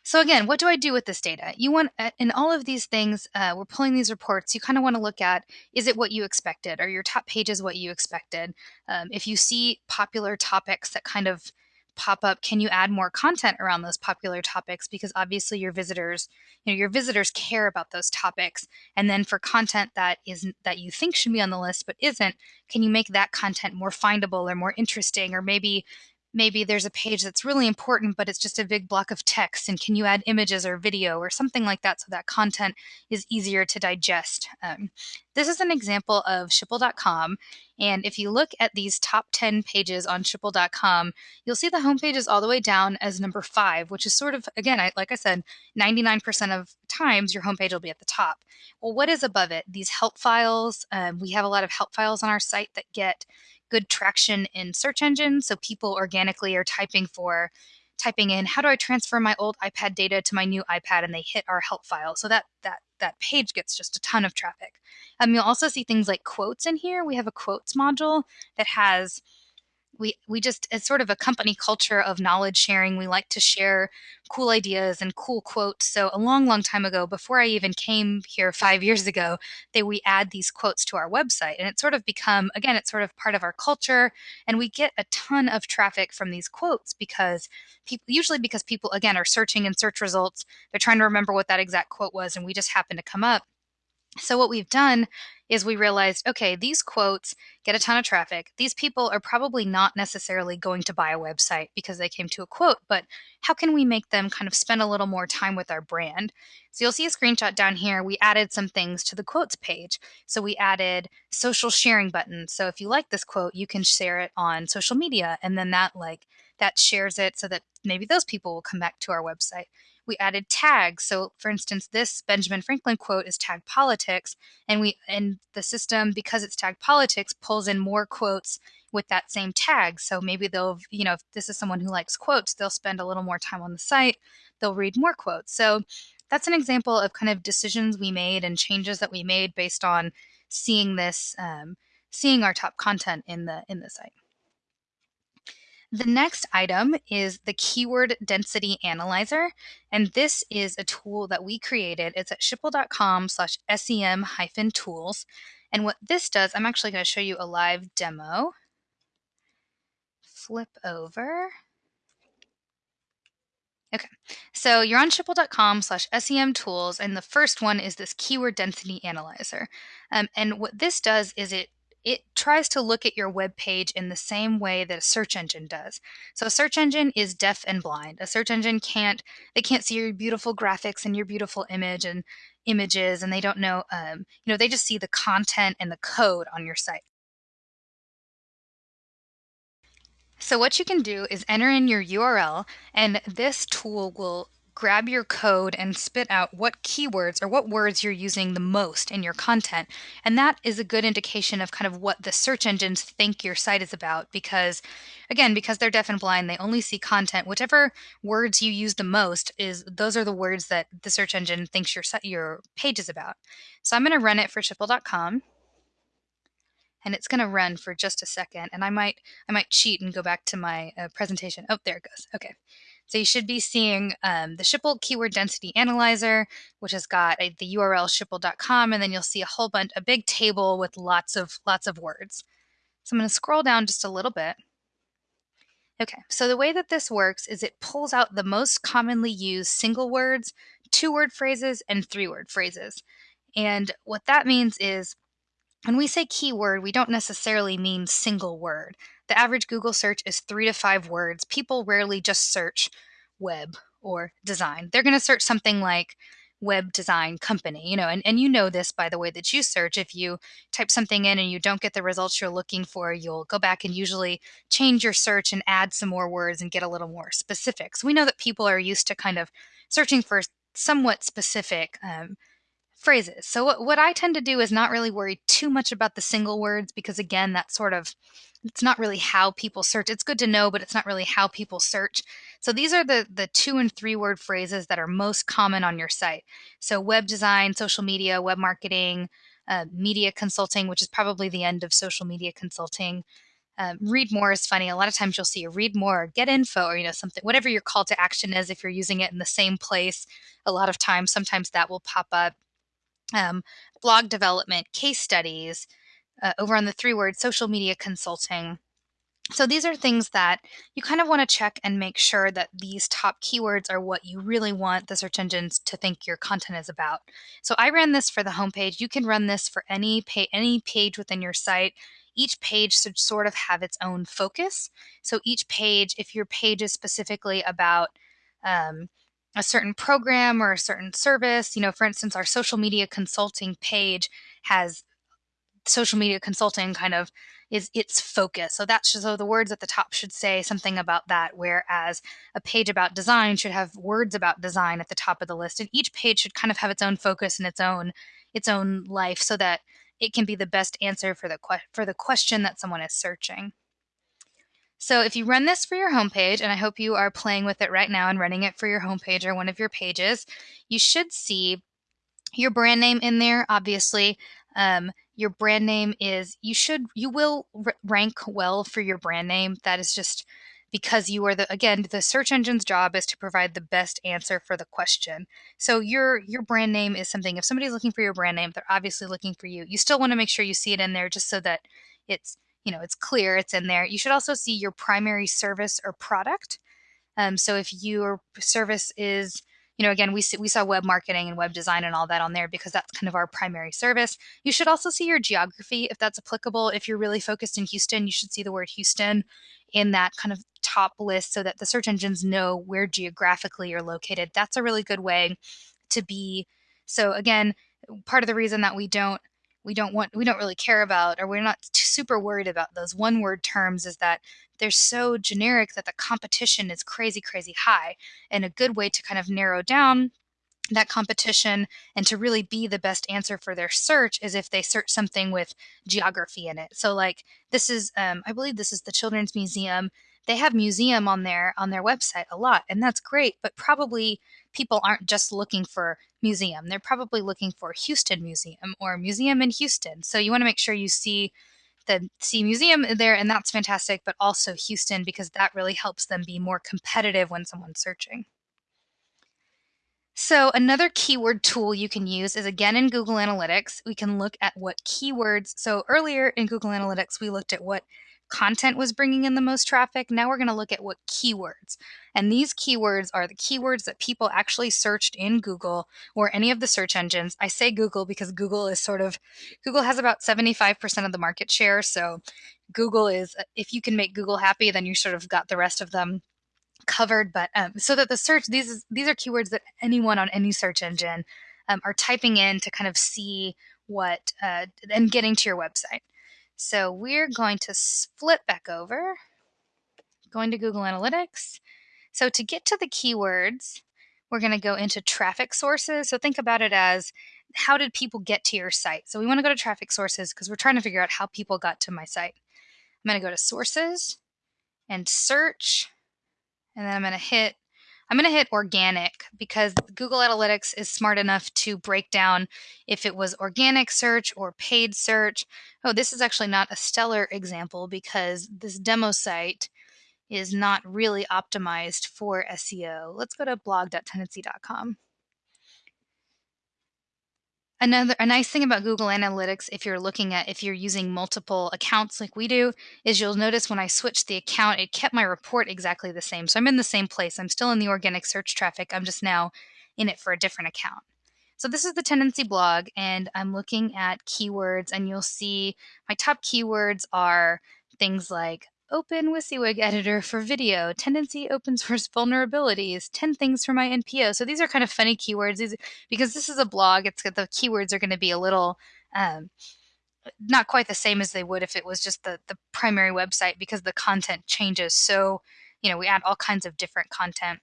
So again, what do I do with this data? You want, uh, in all of these things, uh, we're pulling these reports, you kind of want to look at, is it what you expected? Are your top pages what you expected? Um, if you see popular topics that kind of pop up, can you add more content around those popular topics? Because obviously your visitors, you know, your visitors care about those topics. And then for content that isn't, that you think should be on the list but isn't, can you make that content more findable or more interesting? Or maybe maybe there's a page that's really important, but it's just a big block of text. And can you add images or video or something like that so that content is easier to digest? Um, this is an example of Schipul.com. And if you look at these top 10 pages on Schipul.com, you'll see the homepage is all the way down as number five, which is sort of, again, I, like I said, 99% of times your homepage will be at the top. Well, what is above it? These help files. Um, we have a lot of help files on our site that get good traction in search engines. So people organically are typing for typing in how do I transfer my old iPad data to my new iPad and they hit our help file. So that that that page gets just a ton of traffic. Um, you'll also see things like quotes in here. We have a quotes module that has we we just it's sort of a company culture of knowledge sharing. We like to share cool ideas and cool quotes. So a long long time ago before i even came here five years ago that we add these quotes to our website and it's sort of become again it's sort of part of our culture and we get a ton of traffic from these quotes because people usually because people again are searching in search results. They're trying to remember what that exact quote was and we just happen to come up so what we've done is we realized, okay, these quotes get a ton of traffic. These people are probably not necessarily going to buy a website because they came to a quote, but how can we make them kind of spend a little more time with our brand? So you'll see a screenshot down here. We added some things to the quotes page. So we added social sharing buttons. So if you like this quote, you can share it on social media and then that like that shares it so that maybe those people will come back to our website. We added tags. So for instance, this Benjamin Franklin quote is tagged politics and we and the system because it's tagged politics pulls in more quotes with that same tag. So maybe they'll, you know, if this is someone who likes quotes, they'll spend a little more time on the site, they'll read more quotes. So that's an example of kind of decisions we made and changes that we made based on seeing this, um, seeing our top content in the in the site. The next item is the Keyword Density Analyzer, and this is a tool that we created. It's at schipul.com slash sem hyphen tools. And what this does, I'm actually going to show you a live demo. Flip over. Okay, so you're on schipul.com slash SEM tools, and the first one is this keyword density analyzer. Um, and what this does is it it tries to look at your web page in the same way that a search engine does. So a search engine is deaf and blind. A search engine can't they can't see your beautiful graphics and your beautiful image and images, and they don't know um, you know they just see the content and the code on your site. So what you can do is enter in your URL and this tool will grab your code and spit out what keywords or what words you're using the most in your content. And that is a good indication of kind of what the search engines think your site is about because again, because they're deaf and blind, they only see content. Whichever words you use the most is those are the words that the search engine thinks your your page is about. So I'm going to run it for schipul.com and it's going to run for just a second and I might I might cheat and go back to my uh, presentation. Oh, there it goes. Okay. So you should be seeing um, the Schipul Keyword Density Analyzer, which has got a, the URL schipul.com, and then you'll see a whole bunch, a big table with lots of lots of words. So I'm going to scroll down just a little bit. Okay, so the way that this works is it pulls out the most commonly used single words, two word phrases, and three word phrases. And what that means is when we say keyword, we don't necessarily mean single word. The average Google search is three to five words. People rarely just search web or design. They're going to search something like web design company, you know, and, and you know this by the way that you search. If you type something in and you don't get the results you're looking for, you'll go back and usually change your search and add some more words and get a little more specific. So we know that people are used to kind of searching for somewhat specific um, phrases. So what, what I tend to do is not really worry too much about the single words because again, that's sort of it's not really how people search. It's good to know, but it's not really how people search. So these are the the two and three word phrases that are most common on your site. So web design, social media, web marketing, uh, media consulting, which is probably the end of social media consulting. Um, read more is funny. A lot of times you'll see a read more, get info, or you know something, whatever your call to action is. If you're using it in the same place, a lot of times, sometimes that will pop up um, blog development, case studies, uh, over on the three word social media consulting. So these are things that you kind of want to check and make sure that these top keywords are what you really want the search engines to think your content is about. So I ran this for the homepage. You can run this for any page, any page within your site. Each page should sort of have its own focus. So each page, if your page is specifically about um, a certain program or a certain service. You know, for instance, our social media consulting page has social media consulting kind of is its focus. So that's so the words at the top should say something about that, whereas a page about design should have words about design at the top of the list. And each page should kind of have its own focus and its own its own life so that it can be the best answer for the for the question that someone is searching. So if you run this for your homepage, and I hope you are playing with it right now and running it for your homepage or one of your pages, you should see your brand name in there, obviously. Um, your brand name is, you should, you will rank well for your brand name. That is just because you are the again the search engine's job is to provide the best answer for the question so your your brand name is something if somebody's looking for your brand name they're obviously looking for you you still want to make sure you see it in there just so that it's you know, it's clear it's in there. You should also see your primary service or product. Um, so if your service is, you know, again, we, see, we saw web marketing and web design and all that on there because that's kind of our primary service. You should also see your geography if that's applicable. If you're really focused in Houston, you should see the word Houston in that kind of top list so that the search engines know where geographically you're located. That's a really good way to be. So again, part of the reason that we don't we don't want we don't really care about or we're not super worried about those one word terms is that they're so generic that the competition is crazy crazy high. And a good way to kind of narrow down that competition and to really be the best answer for their search is if they search something with geography in it. So like this is um, i believe this is the children's museum. They have museum on their on their website a lot and that's great but probably people aren't just looking for museum they're probably looking for houston museum or museum in houston so you want to make sure you see the see museum there and that's fantastic but also houston because that really helps them be more competitive when someone's searching so, another keyword tool you can use is again in Google Analytics. We can look at what keywords. So, earlier in Google Analytics, we looked at what content was bringing in the most traffic. Now we're going to look at what keywords. And these keywords are the keywords that people actually searched in Google or any of the search engines. I say Google because Google is sort of, Google has about 75% of the market share. So, Google is, if you can make Google happy, then you sort of got the rest of them covered, but um, so that the search these these are keywords that anyone on any search engine um, are typing in to kind of see what uh, and getting to your website. So we're going to flip back over, going to Google Analytics. So to get to the keywords, we're going to go into traffic sources. So think about it as how did people get to your site? So we want to go to traffic sources because we're trying to figure out how people got to my site. I'm going to go to sources and search and then I'm going to hit I'm going to hit organic because Google Analytics is smart enough to break down if it was organic search or paid search. Oh, this is actually not a stellar example because this demo site is not really optimized for SEO. Let's go to blog.tendenci.com. Another a nice thing about Google Analytics if you're looking at if you're using multiple accounts like we do is you'll notice when I switched the account it kept my report exactly the same. So I'm in the same place. I'm still in the organic search traffic. I'm just now in it for a different account. So this is the Tendenci blog and I'm looking at keywords and you'll see my top keywords are things like Open WYSIWYG editor for video, Tendenci open source vulnerabilities, 10 things for my NPO. So these are kind of funny keywords these, because this is a blog. It's the keywords are going to be a little um, not quite the same as they would if it was just the, the primary website because the content changes. So, you know, we add all kinds of different content.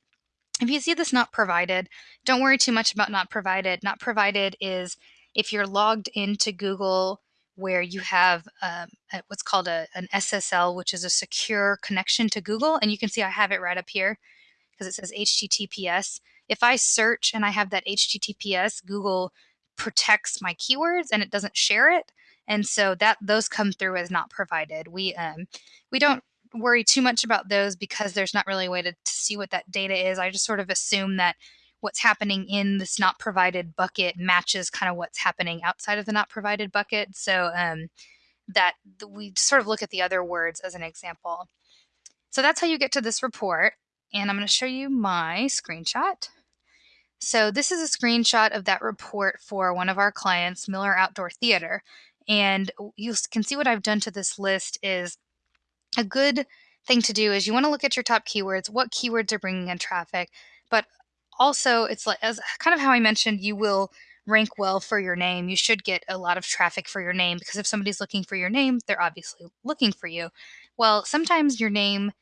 If you see this not provided, don't worry too much about not provided. Not provided is if you're logged into Google where you have um, what's called a, an SSL, which is a secure connection to Google. And you can see I have it right up here because it says HTTPS. If I search and I have that HTTPS, Google protects my keywords and it doesn't share it. And so that those come through as not provided. We um, we don't worry too much about those because there's not really a way to, to see what that data is. I just sort of assume that what's happening in this not provided bucket matches kind of what's happening outside of the not provided bucket. So um, that we sort of look at the other words as an example. So that's how you get to this report. And I'm going to show you my screenshot. So this is a screenshot of that report for one of our clients, Miller Outdoor Theater. And you can see what I've done to this list is a good thing to do is you want to look at your top keywords, what keywords are bringing in traffic, but also it's like as kind of how I mentioned, you will rank well for your name. You should get a lot of traffic for your name because if somebody's looking for your name, they're obviously looking for you. Well, sometimes your name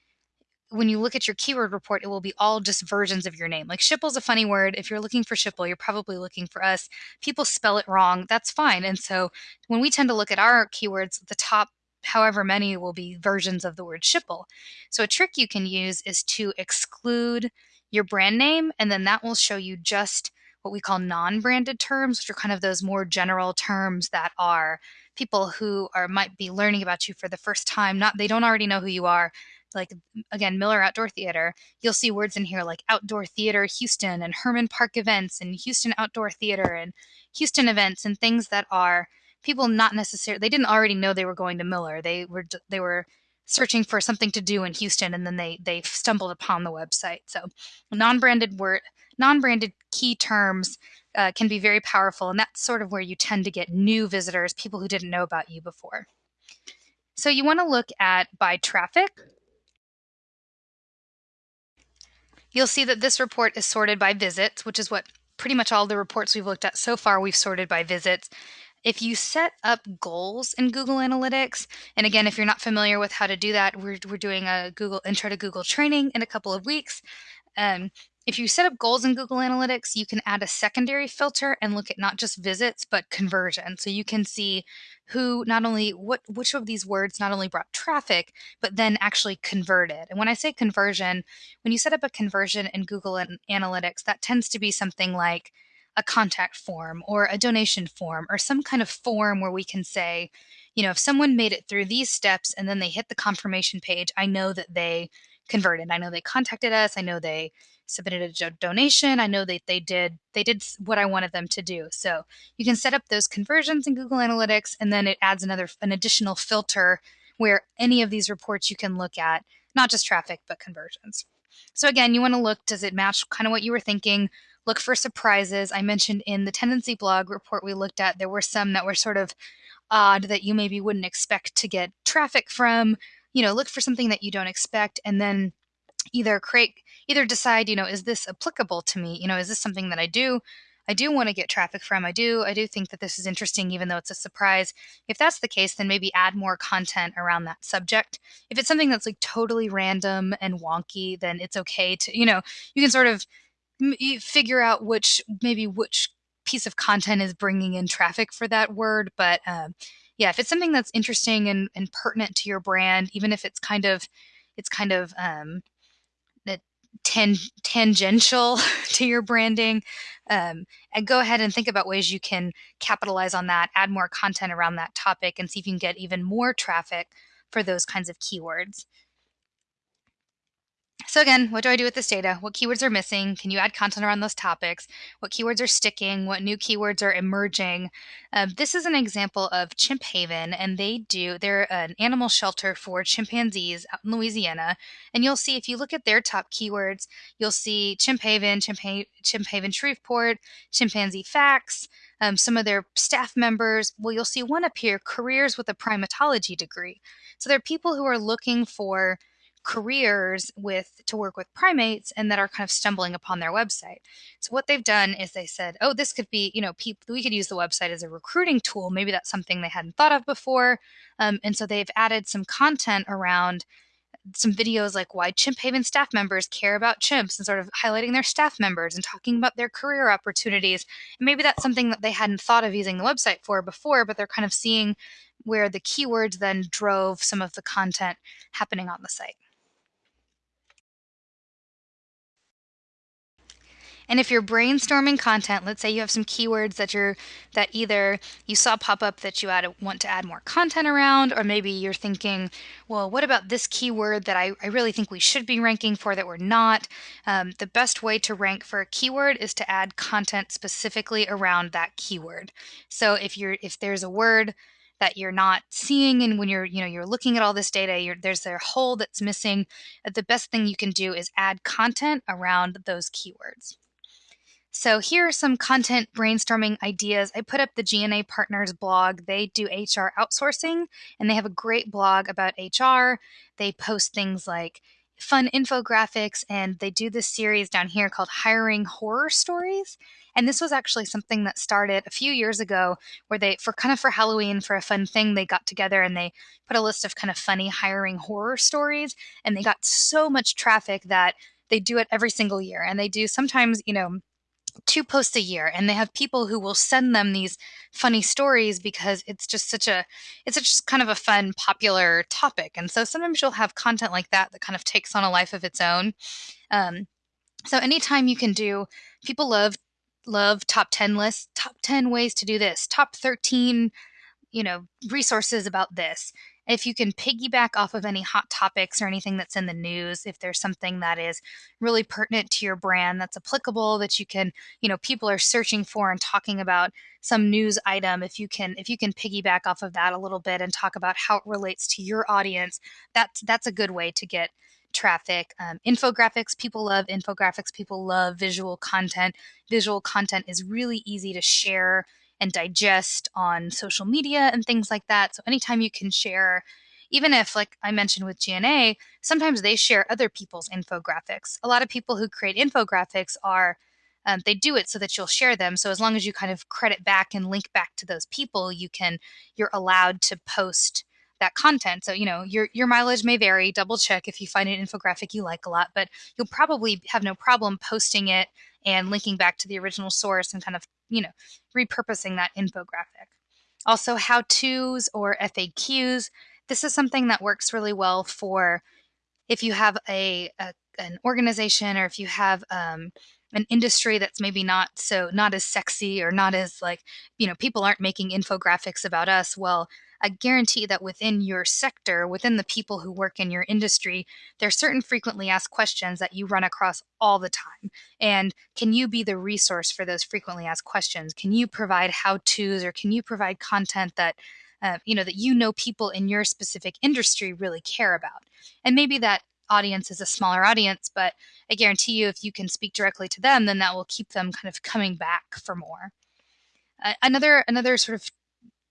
when you look at your keyword report, it will be all just versions of your name. Like Schipul's a funny word. If you're looking for Schipul, you're probably looking for us. People spell it wrong. That's fine. And so when we tend to look at our keywords, the top however many will be versions of the word Schipul. So a trick you can use is to exclude your brand name, and then that will show you just what we call non-branded terms, which are kind of those more general terms that are people who are might be learning about you for the first time. Not they don't already know who you are. Like again, Miller Outdoor Theater. You'll see words in here like Outdoor Theater Houston and Hermann Park Events and Houston Outdoor Theater and Houston Events and things that are people not necessarily they didn't already know they were going to Miller. They were they were searching for something to do in Houston and then they they stumbled upon the website. So non-branded word non-branded key terms uh, can be very powerful and that's sort of where you tend to get new visitors, people who didn't know about you before. So you want to look at by traffic. You'll see that this report is sorted by visits, which is what pretty much all the reports we've looked at so far we've sorted by visits. If you set up goals in Google Analytics, and again, if you're not familiar with how to do that, we're, we're doing a Google intro to Google training in a couple of weeks. Um, if you set up goals in Google Analytics, you can add a secondary filter and look at not just visits, but conversion. So you can see who not only what which of these words not only brought traffic, but then actually converted. And when I say conversion, when you set up a conversion in Google Analytics, that tends to be something like a contact form or a donation form or some kind of form where we can say, you know, if someone made it through these steps and then they hit the confirmation page, I know that they converted. I know they contacted us. I know they submitted a donation. I know that they did they did what I wanted them to do. So you can set up those conversions in Google Analytics, and then it adds another an additional filter where any of these reports you can look at, not just traffic but conversions. So again, you want to look does it match kind of what you were thinking? Look for surprises. I mentioned in the Tendenci blog report we looked at, there were some that were sort of odd that you maybe wouldn't expect to get traffic from. You know, look for something that you don't expect and then either create either decide, you know, is this applicable to me? You know, is this something that I do? I do want to get traffic from. I do I do think that this is interesting even though it's a surprise. If that's the case, then maybe add more content around that subject. If it's something that's like totally random and wonky, then it's okay to, you know, you can sort of figure out which maybe which piece of content is bringing in traffic for that word but um, yeah if it's something that's interesting and, and pertinent to your brand even if it's kind of it's kind of um, tan- tangential to your branding um, and go ahead and think about ways you can capitalize on that add more content around that topic and see if you can get even more traffic for those kinds of keywords so again, what do I do with this data? What keywords are missing? Can you add content around those topics? What keywords are sticking? What new keywords are emerging? Um, this is an example of Chimp Haven, and they do, they're an animal shelter for chimpanzees out in Louisiana. And you'll see, if you look at their top keywords, you'll see Chimp Haven, Chimp, Chimp Haven Shreveport, chimpanzee facts, um, some of their staff members. Well, you'll see one up here, careers with a primatology degree. So there are people who are looking for careers with to work with primates and that are kind of stumbling upon their website. So what they've done is they said, "Oh, this could be, you know, people we could use the website as a recruiting tool. Maybe that's something they hadn't thought of before." Um, and so they've added some content around some videos like why Chimp Haven staff members care about chimps and sort of highlighting their staff members and talking about their career opportunities. And maybe that's something that they hadn't thought of using the website for before, but they're kind of seeing where the keywords then drove some of the content happening on the site. And if you're brainstorming content, let's say you have some keywords that you're that either you saw pop up that you add, want to add more content around, or maybe you're thinking, well, what about this keyword that I, I really think we should be ranking for that we're not? Um, the best way to rank for a keyword is to add content specifically around that keyword. So if you're if there's a word that you're not seeing and when you're you know you're looking at all this data there's a hole that's missing the best thing you can do is add content around those keywords so here are some content brainstorming ideas. I put up the G&A Partners blog. They do HR outsourcing and they have a great blog about HR. They post things like fun infographics and they do this series down here called Hiring Horror Stories. And this was actually something that started a few years ago where they for kind of for Halloween for a fun thing they got together and they put a list of kind of funny hiring horror stories and they got so much traffic that they do it every single year and they do sometimes, you know, two posts a year and they have people who will send them these funny stories because it's just such a it's just kind of a fun popular topic. And so sometimes you'll have content like that that kind of takes on a life of its own. Um, so anytime you can do people love love top 10 lists top 10 ways to do this top 13 you know resources about this if you can piggyback off of any hot topics or anything that's in the news, if there's something that is really pertinent to your brand that's applicable that you can, you know, people are searching for and talking about some news item, if you can if you can piggyback off of that a little bit and talk about how it relates to your audience, that's that's a good way to get traffic. Um, infographics, people love infographics, people love visual content. Visual content is really easy to share and digest on social media and things like that. So anytime you can share, even if, like I mentioned with G&A, sometimes they share other people's infographics. A lot of people who create infographics are um, they do it so that you'll share them. So as long as you kind of credit back and link back to those people, you can you're allowed to post that content. So, you know, your your mileage may vary. Double check if you find an infographic you like a lot, but you'll probably have no problem posting it and linking back to the original source and kind of, you know, repurposing that infographic. Also, how to's or FAQs. This is something that works really well for if you have a, a an organization or if you have um, an industry that's maybe not so not as sexy or not as like you know people aren't making infographics about us well I guarantee that within your sector, within the people who work in your industry, there are certain frequently asked questions that you run across all the time. And can you be the resource for those frequently asked questions? Can you provide how to's or can you provide content that uh, you know that you know people in your specific industry really care about? And maybe that audience is a smaller audience, but I guarantee you, if you can speak directly to them, then that will keep them kind of coming back for more. Uh, another another sort of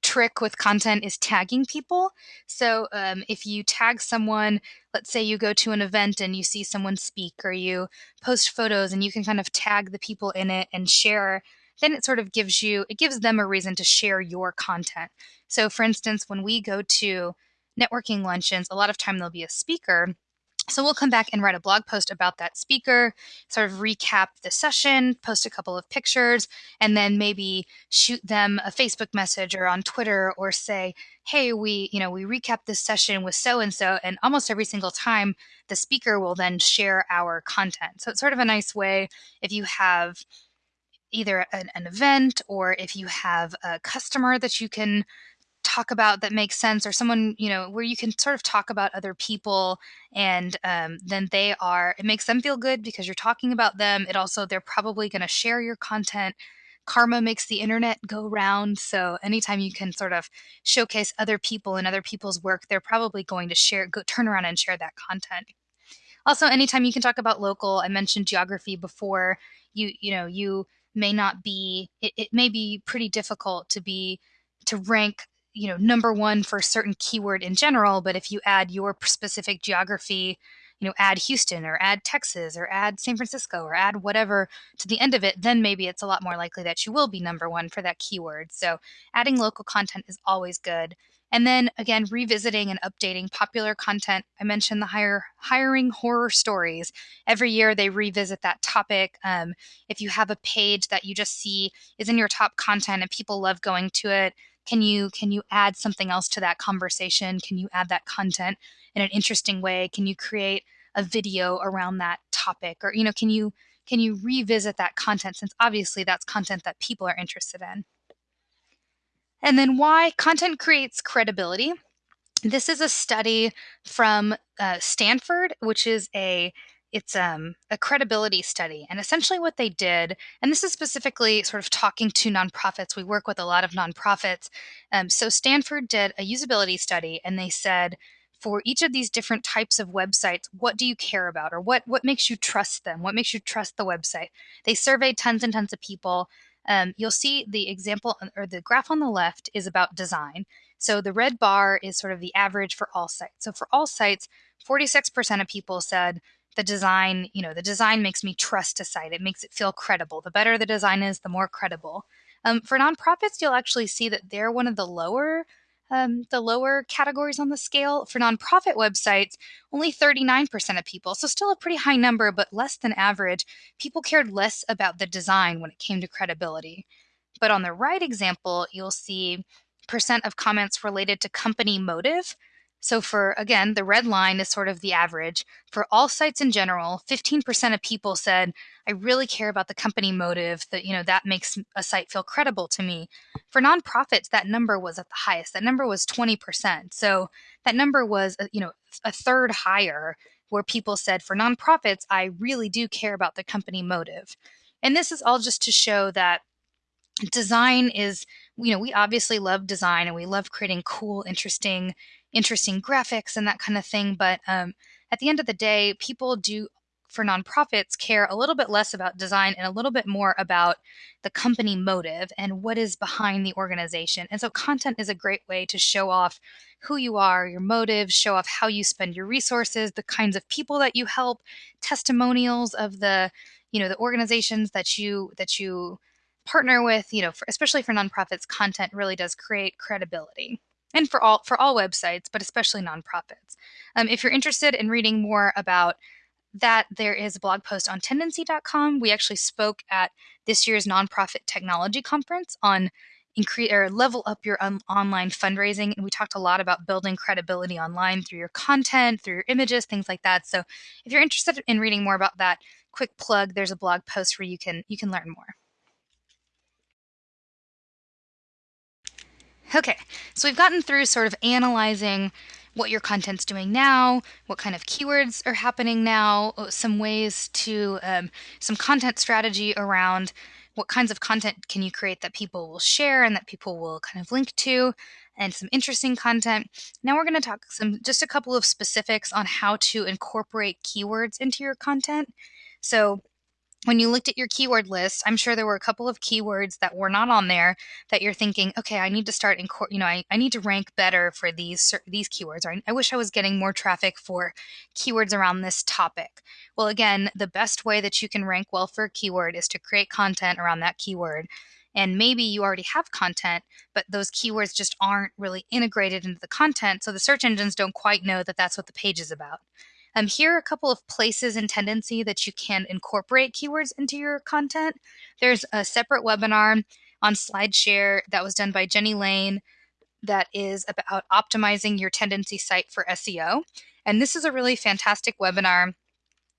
trick with content is tagging people. So um, if you tag someone, let's say you go to an event and you see someone speak, or you post photos and you can kind of tag the people in it and share, then it sort of gives you, it gives them a reason to share your content. So for instance, when we go to networking luncheons, a lot of time there'll be a speaker so we'll come back and write a blog post about that speaker, sort of recap the session, post a couple of pictures, and then maybe shoot them a Facebook message or on Twitter or say, "Hey, we, you know, we recap this session with so and so." And almost every single time, the speaker will then share our content. So it's sort of a nice way if you have either an, an event or if you have a customer that you can talk about that makes sense or someone you know where you can sort of talk about other people and um, then they are it makes them feel good because you're talking about them it also they're probably going to share your content. Karma makes the internet go round so anytime you can sort of showcase other people and other people's work they're probably going to share go turn around and share that content. Also anytime you can talk about local i mentioned geography before you you know you may not be it, it may be pretty difficult to be to rank you know number one for a certain keyword in general but if you add your specific geography you know add houston or add texas or add san francisco or add whatever to the end of it then maybe it's a lot more likely that you will be number one for that keyword. So adding local content is always good. And then again revisiting and updating popular content. I mentioned the hire, hiring horror stories. Every year they revisit that topic. Um, if you have a page that you just see is in your top content and people love going to it can you can you add something else to that conversation? Can you add that content in an interesting way? Can you create a video around that topic? Or you know can you can you revisit that content since obviously that's content that people are interested in? And then why content creates credibility. This is a study from uh, stanford which is a it's um, a credibility study. And essentially, what they did, and this is specifically sort of talking to nonprofits, we work with a lot of nonprofits. Um, so, Stanford did a usability study and they said, for each of these different types of websites, what do you care about or what, what makes you trust them? What makes you trust the website? They surveyed tons and tons of people. Um, you'll see the example or the graph on the left is about design. So the red bar is sort of the average for all sites. So for all sites, 46% of people said the design, you know, the design makes me trust a site. It makes it feel credible. The better the design is, the more credible. Um, for nonprofits, you'll actually see that they're one of the lower um, the lower categories on the scale. For nonprofit websites, only 39% of people, so still a pretty high number, but less than average, people cared less about the design when it came to credibility. But on the right example, you'll see percent of comments related to company motive. So for again, the red line is sort of the average. For all sites in general, 15% of people said, I really care about the company motive that, you know, that makes a site feel credible to me. For nonprofits, that number was at the highest. That number was 20%. So that number was, uh, you know, a third higher where people said for nonprofits, I really do care about the company motive. And this is all just to show that design is, you know, we obviously love design and we love creating cool, interesting interesting graphics and that kind of thing. But um, at the end of the day, people do for nonprofits care a little bit less about design and a little bit more about the company motive and what is behind the organization. And so content is a great way to show off who you are, your motives, show off how you spend your resources, the kinds of people that you help, testimonials of the, you know, the organizations that you that you partner with, you know, for, especially for nonprofits, content really does create credibility and for all for all websites, but especially nonprofits. Um, if you're interested in reading more about that, there is a blog post on tendenci.com. We actually spoke at this year's nonprofit technology conference on increase or level up your un- online fundraising, and we talked a lot about building credibility online through your content, through your images, things like that. So, if you're interested in reading more about that, quick plug: there's a blog post where you can you can learn more. Okay, so we've gotten through sort of analyzing what your content's doing now, what kind of keywords are happening now, uh, some ways to, um, some content strategy around what kinds of content can you create that people will share and that people will kind of link to, and some interesting content. Now we're going to talk some just a couple of specifics on how to incorporate keywords into your content. So when you looked at your keyword list, I'm sure there were a couple of keywords that were not on there that you're thinking, okay, I need to start in, you know, I, I need to rank better for these these keywords, or I wish I was getting more traffic for keywords around this topic. Well, again, the best way that you can rank well for a keyword is to create content around that keyword. And maybe you already have content, but those keywords just aren't really integrated into the content, so the search engines don't quite know that that's what the page is about. Um, here are a couple of places in Tendenci that you can incorporate keywords into your content. There's a separate webinar on SlideShare that was done by Jenny Lane that is about optimizing your Tendenci site for SEO. And this is a really fantastic webinar.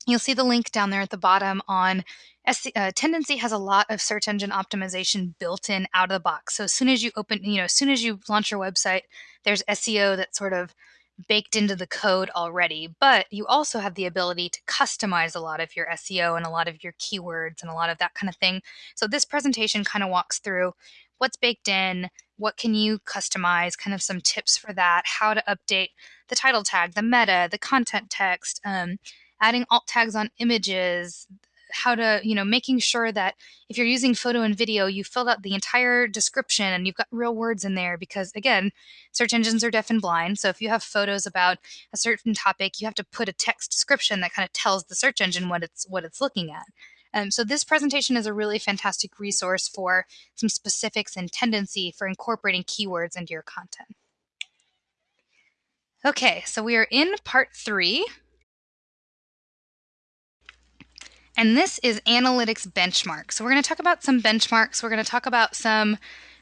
You'll see the link down there at the bottom on uh, Tendenci has a lot of search engine optimization built in out of the box. So as soon as you open, you know, as soon as you launch your website, there's SEO that sort of baked into the code already, but you also have the ability to customize a lot of your SEO and a lot of your keywords and a lot of that kind of thing. So this presentation kind of walks through what's baked in, what can you customize, kind of some tips for that, how to update the title tag, the meta, the content text, um, adding alt tags on images, how to, you know, making sure that if you're using photo and video, you filled out the entire description and you've got real words in there because, again, search engines are deaf and blind. So if you have photos about a certain topic, you have to put a text description that kind of tells the search engine what it's what it's looking at. Um, so this presentation is a really fantastic resource for some specifics and Tendenci for incorporating keywords into your content. Okay, so we are in part three. And this is analytics benchmark. So we're going to talk about some benchmarks. We're going to talk about some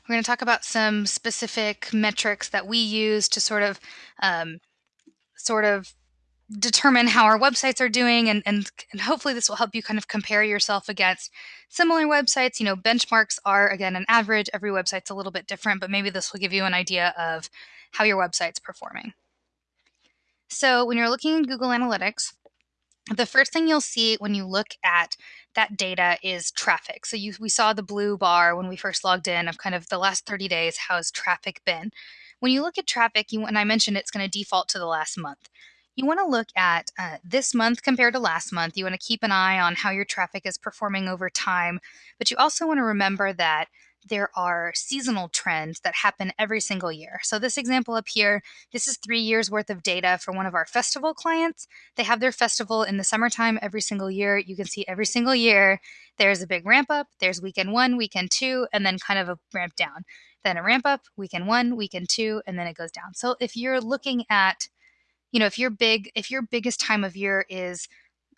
we're going to talk about some specific metrics that we use to sort of um, sort of determine how our websites are doing and, and and hopefully this will help you kind of compare yourself against similar websites you know benchmarks are again an average every website's a little bit different but maybe this will give you an idea of how your website's performing so when you're looking in google analytics the first thing you'll see when you look at that data is traffic. So you, we saw the blue bar when we first logged in of kind of the last 30 days, how's traffic been? When you look at traffic, you, and I mentioned it's going to default to the last month. You want to look at uh, this month compared to last month. You want to keep an eye on how your traffic is performing over time, but you also want to remember that there are seasonal trends that happen every single year. So, this example up here, this is three years worth of data for one of our festival clients. They have their festival in the summertime every single year. You can see every single year there's a big ramp up, there's weekend one, weekend two, and then kind of a ramp down. Then a ramp up, weekend one, weekend two, and then it goes down. So, if you're looking at, you know, if your big, if your biggest time of year is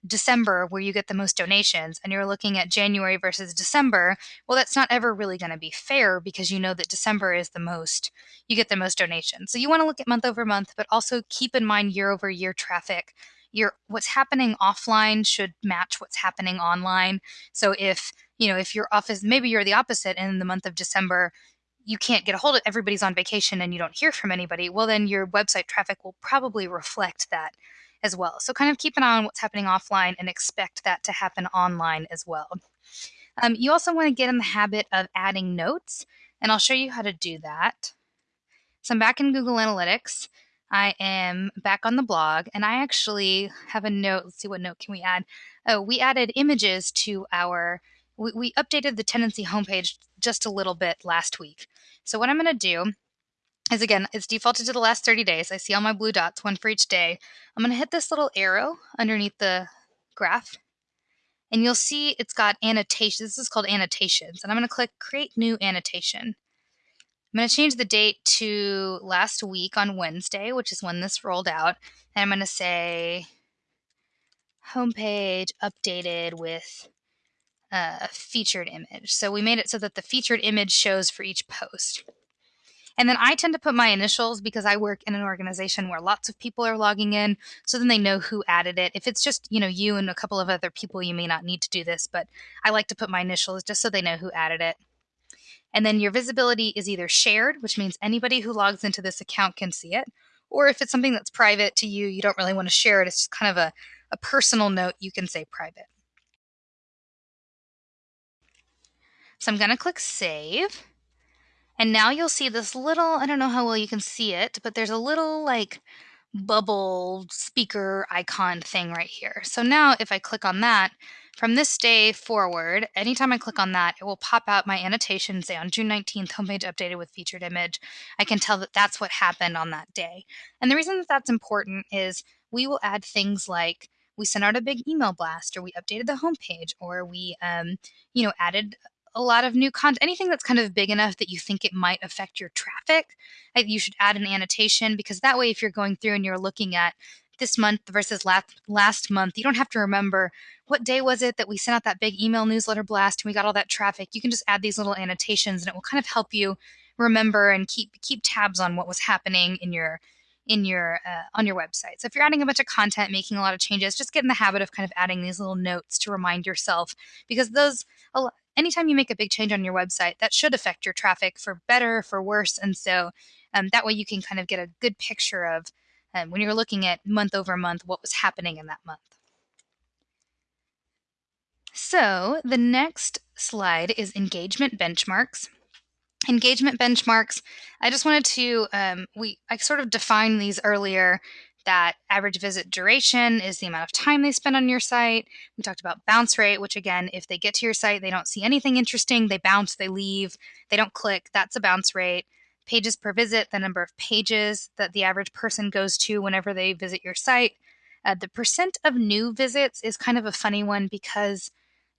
December where you get the most donations and you're looking at January versus December, well, that's not ever really going to be fair because you know that December is the most, you get the most donations. So you want to look at month over month, but also keep in mind year over year traffic. Your what's happening offline should match what's happening online. So if, you know, if your office, maybe you're the opposite in the month of December, you can't get a hold of everybody's on vacation and you don't hear from anybody, well, then your website traffic will probably reflect that as well. So kind of keep an eye on what's happening offline and expect that to happen online as well. Um, you also want to get in the habit of adding notes, and I'll show you how to do that. So I'm back in Google Analytics. I am back on the blog, and I actually have a note. Let's see what note can we add. oh, we added images to our, we, we updated the tendenci homepage just a little bit last week. So what I'm going to do is again, it's defaulted to the last 30 days. I see all my blue dots, one for each day. I'm going to hit this little arrow underneath the graph and you'll see it's got annotations. This is called annotations. And I'm going to click create new annotation. I'm going to change the date to last week on Wednesday, which is when this rolled out. And I'm going to say homepage updated with a featured image. So we made it so that the featured image shows for each post. And then I tend to put my initials because I work in an organization where lots of people are logging in. So then they know who added it. If it's just, you know, you and a couple of other people, you may not need to do this, but I like to put my initials just so they know who added it. And then your visibility is either shared, which means anybody who logs into this account can see it, or if it's something that's private to you, you don't really want to share it, it's just kind of a, a personal note, you can say private. So I'm going to click save. And now you'll see this little, I don't know how well you can see it, but there's a little like bubble speaker icon thing right here. So now if I click on that, from this day forward, anytime I click on that, it will pop out my annotation, say on June 19th, homepage updated with featured image. I can tell that that's what happened on that day. And the reason that that's important is we will add things like we sent out a big email blast, or we updated the homepage, or we, um, you know, added a lot of new content, anything that's kind of big enough that you think it might affect your traffic, you should add an annotation because that way, if you're going through and you're looking at this month versus last last month, you don't have to remember what day was it that we sent out that big email newsletter blast and we got all that traffic. You can just add these little annotations and it will kind of help you remember and keep keep tabs on what was happening in your in your uh, on your website. So if you're adding a bunch of content, making a lot of changes, just get in the habit of kind of adding these little notes to remind yourself because those anytime you make a big change on your website, that should affect your traffic for better, for worse, and so um, that way you can kind of get a good picture of um, when you're looking at month over month what was happening in that month. So the next slide is engagement benchmarks engagement benchmarks i just wanted to um, we i sort of defined these earlier that average visit duration is the amount of time they spend on your site. We talked about bounce rate which again if they get to your site they don't see anything interesting they bounce they leave they don't click that's a bounce rate. Pages per visit the number of pages that the average person goes to whenever they visit your site. Uh, the percent of new visits is kind of a funny one because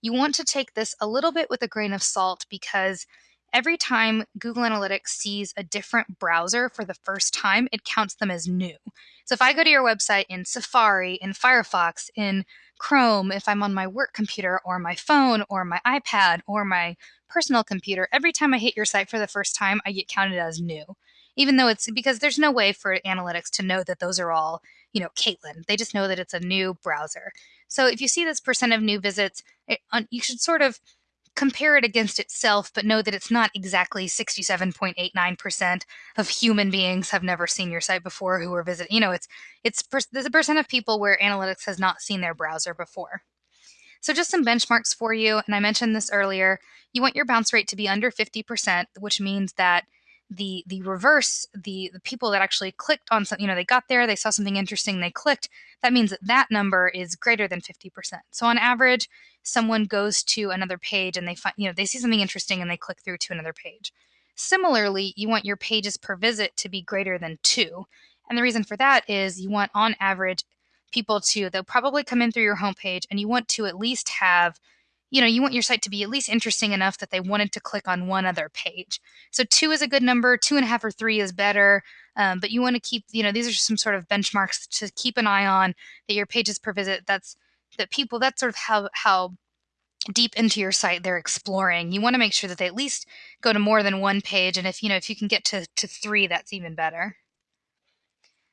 you want to take this a little bit with a grain of salt because every time Google Analytics sees a different browser for the first time, it counts them as new. So if I go to your website in Safari, in Firefox, in Chrome, if I'm on my work computer or my phone or my iPad or my personal computer, every time I hit your site for the first time, I get counted as new. Even though it's because there's no way for analytics to know that those are all, you know, Caitlin. They just know that it's a new browser. So if you see this percent of new visits, it, you should sort of compare it against itself, but know that it's not exactly 67.89% of human beings have never seen your site before who are visiting. You know, it's it's there's a percent of people where analytics has not seen their browser before. So just some benchmarks for you, and I mentioned this earlier. You want your bounce rate to be under 50%, which means that the the reverse the the people that actually clicked on something you know they got there they saw something interesting they clicked that means that that number is greater than 50% so on average someone goes to another page and they find you know they see something interesting and they click through to another page. Similarly you want your pages per visit to be greater than two. And the reason for that is you want on average people to they'll probably come in through your homepage and you want to at least have you know, you want your site to be at least interesting enough that they wanted to click on one other page. So two is a good number, two and a half or three is better. Um, but you want to keep, you know, these are some sort of benchmarks to keep an eye on that your pages per visit. That's that people. That's sort of how how deep into your site they're exploring. You want to make sure that they at least go to more than one page, and if you know if you can get to to three, that's even better.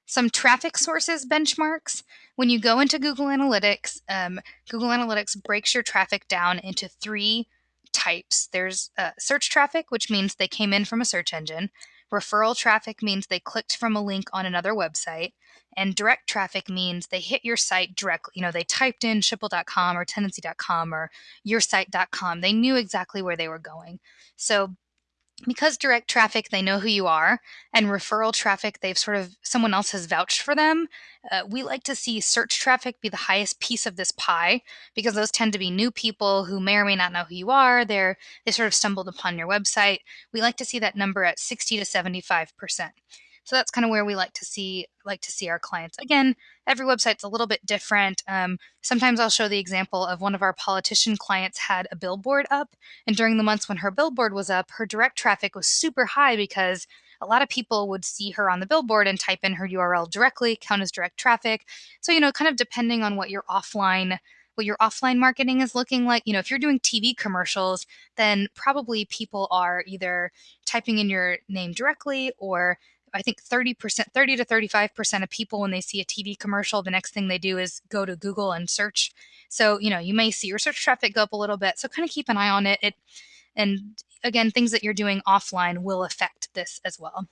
Some traffic sources benchmarks. When you go into Google Analytics, um, Google Analytics breaks your traffic down into three types. There's uh, search traffic, which means they came in from a search engine. Referral traffic means they clicked from a link on another website. And direct traffic means they hit your site directly. You know, they typed in schipul.com or tendenci.com or yoursite.com. They knew exactly where they were going. So because direct traffic they know who you are and referral traffic they've sort of someone else has vouched for them uh, we like to see search traffic be the highest piece of this pie because those tend to be new people who may or may not know who you are they're they sort of stumbled upon your website. We like to see that number at 60 to 75 percent so that's kind of where we like to see like to see our clients. Again, every website's a little bit different. Um, sometimes I'll show the example of one of our politician clients had a billboard up, and during the months when her billboard was up, her direct traffic was super high because a lot of people would see her on the billboard and type in her URL directly, count as direct traffic. So, you know, kind of depending on what your offline what your offline marketing is looking like. You know, if you're doing TV commercials, then probably people are either typing in your name directly or I think 30%, 30 to 35% of people, when they see a TV commercial, the next thing they do is go to Google and search. So, you know, you may see your search traffic go up a little bit. So, kind of keep an eye on it. It, and again, things that you're doing offline will affect this as well.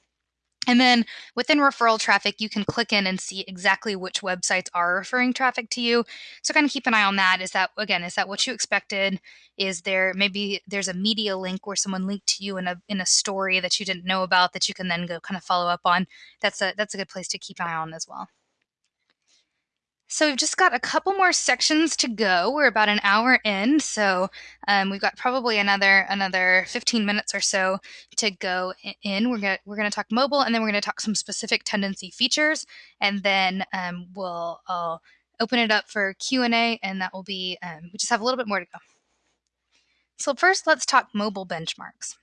And then within referral traffic, you can click in and see exactly which websites are referring traffic to you. So kind of keep an eye on that. Is that again, is that what you expected? Is there maybe there's a media link where someone linked to you in a in a story that you didn't know about that you can then go kind of follow up on? That's a that's a good place to keep an eye on as well. So we've just got a couple more sections to go. We're about an hour in, so um, we've got probably another another 15 minutes or so to go in. We're gonna we're gonna talk mobile, and then we're gonna talk some specific Tendenci features, and then um, we'll I'll open it up for Q and A, and that will be um, we just have a little bit more to go. So first, let's talk mobile benchmarks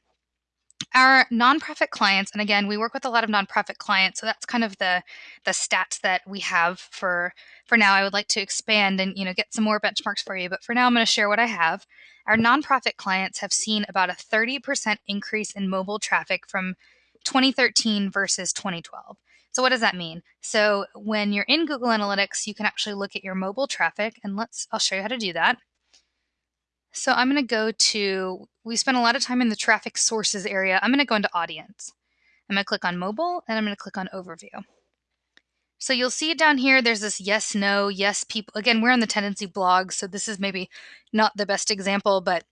our nonprofit clients and again we work with a lot of nonprofit clients so that's kind of the the stats that we have for for now. I would like to expand and you know get some more benchmarks for you but for now i'm going to share what i have. Our nonprofit clients have seen about a 30% increase in mobile traffic from 2013 versus 2012 so what does that mean? So when you're in google analytics you can actually look at your mobile traffic and let's i'll show you how to do that. So I'm going to go to, we spent a lot of time in the traffic sources area. I'm going to go into audience. I'm going to click on mobile and I'm going to click on overview. So you'll see down here, there's this yes, no, yes, people. Again, we're on the Tendenci blog, so this is maybe not the best example, but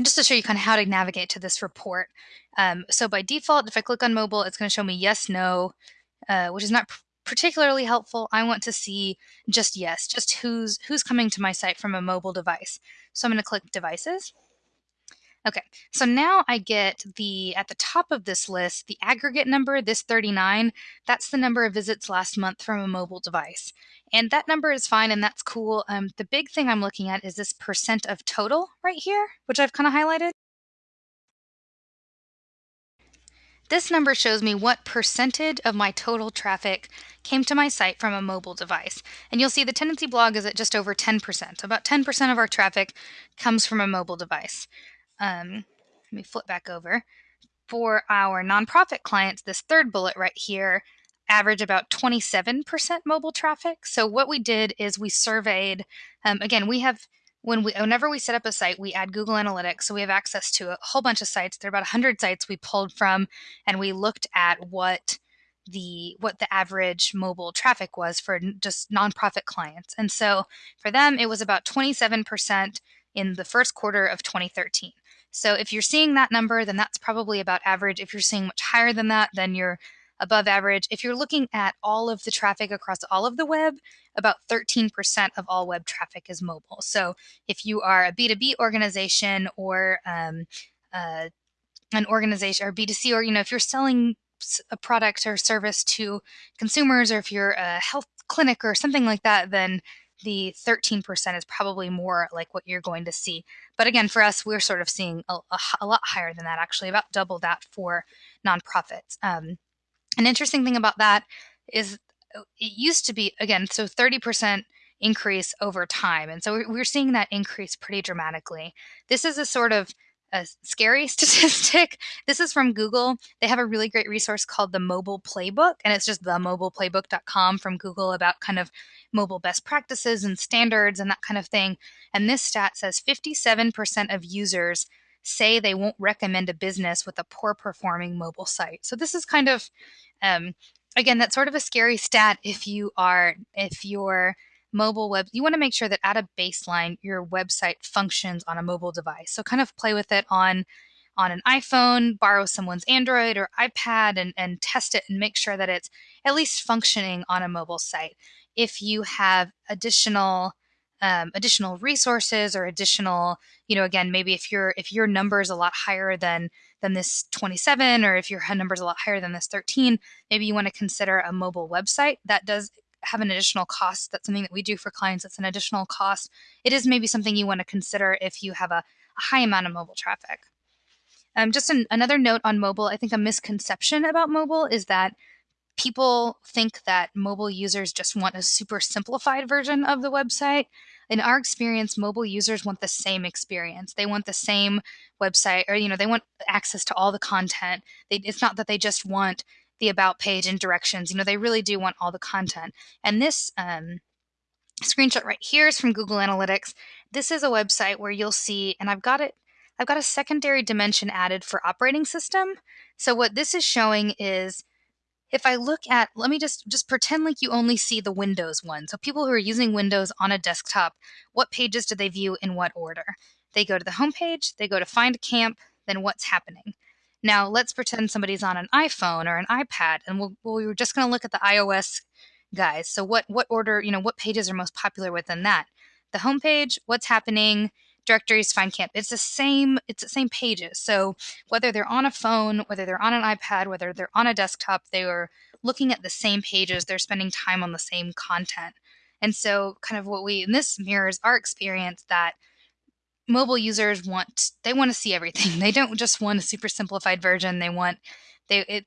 just to show you kind of how to navigate to this report. Um, so by default, if I click on mobile, it's going to show me yes, no, uh, which is not particularly helpful. I want to see just yes, just who's who's coming to my site from a mobile device. So I'm going to click devices. Okay, so now I get the, at the top of this list, the aggregate number, this 39, that's the number of visits last month from a mobile device. And that number is fine and that's cool. Um, the big thing I'm looking at is this percent of total right here, which I've kind of highlighted. This number shows me what percentage of my total traffic came to my site from a mobile device. And you'll see the tendenci blog is at just over 10%. About 10% of our traffic comes from a mobile device. Um, let me flip back over. For our nonprofit clients, this third bullet right here average about 27% mobile traffic. So what we did is we surveyed, um, again, we have when we whenever we set up a site we add google analytics so we have access to a whole bunch of sites there are about 100 sites we pulled from and we looked at what the what the average mobile traffic was for just nonprofit clients and so for them it was about 27% in the first quarter of 2013 so if you're seeing that number then that's probably about average if you're seeing much higher than that then you're above average. If you're looking at all of the traffic across all of the web, about 13% of all web traffic is mobile. So if you are a B2B organization or um, uh, an organization or B2C, or you know, if you're selling a product or service to consumers, or if you're a health clinic or something like that, then the 13% is probably more like what you're going to see. But again, for us, we're sort of seeing a, a, a lot higher than that, actually, about double that for nonprofits. Um, an interesting thing about that is uh, it used to be, again, so 30% increase over time. And so we're seeing that increase pretty dramatically. This is a sort of a scary statistic. This is from Google. They have a really great resource called the Mobile Playbook, and it's just themobileplaybook.com from Google about kind of mobile best practices and standards and that kind of thing. And this stat says 57% of users say they won't recommend a business with a poor performing mobile site. So this is kind of um, again that's sort of a scary stat if you are if your mobile web you want to make sure that at a baseline your website functions on a mobile device. So kind of play with it on on an iPhone, borrow someone's Android or iPad and, and test it and make sure that it's at least functioning on a mobile site. If you have additional um, additional resources or additional, you know, again, maybe if your if your number is a lot higher than than this 27, or if your number is a lot higher than this 13, maybe you want to consider a mobile website that does have an additional cost. That's something that we do for clients. That's an additional cost. It is maybe something you want to consider if you have a, a high amount of mobile traffic. Um, just an, another note on mobile. I think a misconception about mobile is that people think that mobile users just want a super simplified version of the website. In our experience, mobile users want the same experience. They want the same website, or you know, they want access to all the content. They, it's not that they just want the about page and directions. You know, they really do want all the content. And this um, screenshot right here is from Google Analytics. This is a website where you'll see, and I've got it. I've got a secondary dimension added for operating system. So what this is showing is if I look at, let me just just pretend like you only see the Windows one. So people who are using Windows on a desktop, what pages do they view in what order? They go to the home page, they go to find a camp, then what's happening. Now let's pretend somebody's on an iPhone or an iPad, and we'll, we are just going to look at the iOS guys. So what what order, you know, what pages are most popular within that? The home page, what's happening, directories, find camp. It's the same. It's the same pages. So whether they're on a phone, whether they're on an iPad, whether they're on a desktop, they are looking at the same pages. They're spending time on the same content. And so, kind of what we, and this mirrors our experience that mobile users want they want to see everything. They don't just want a super simplified version. They want they it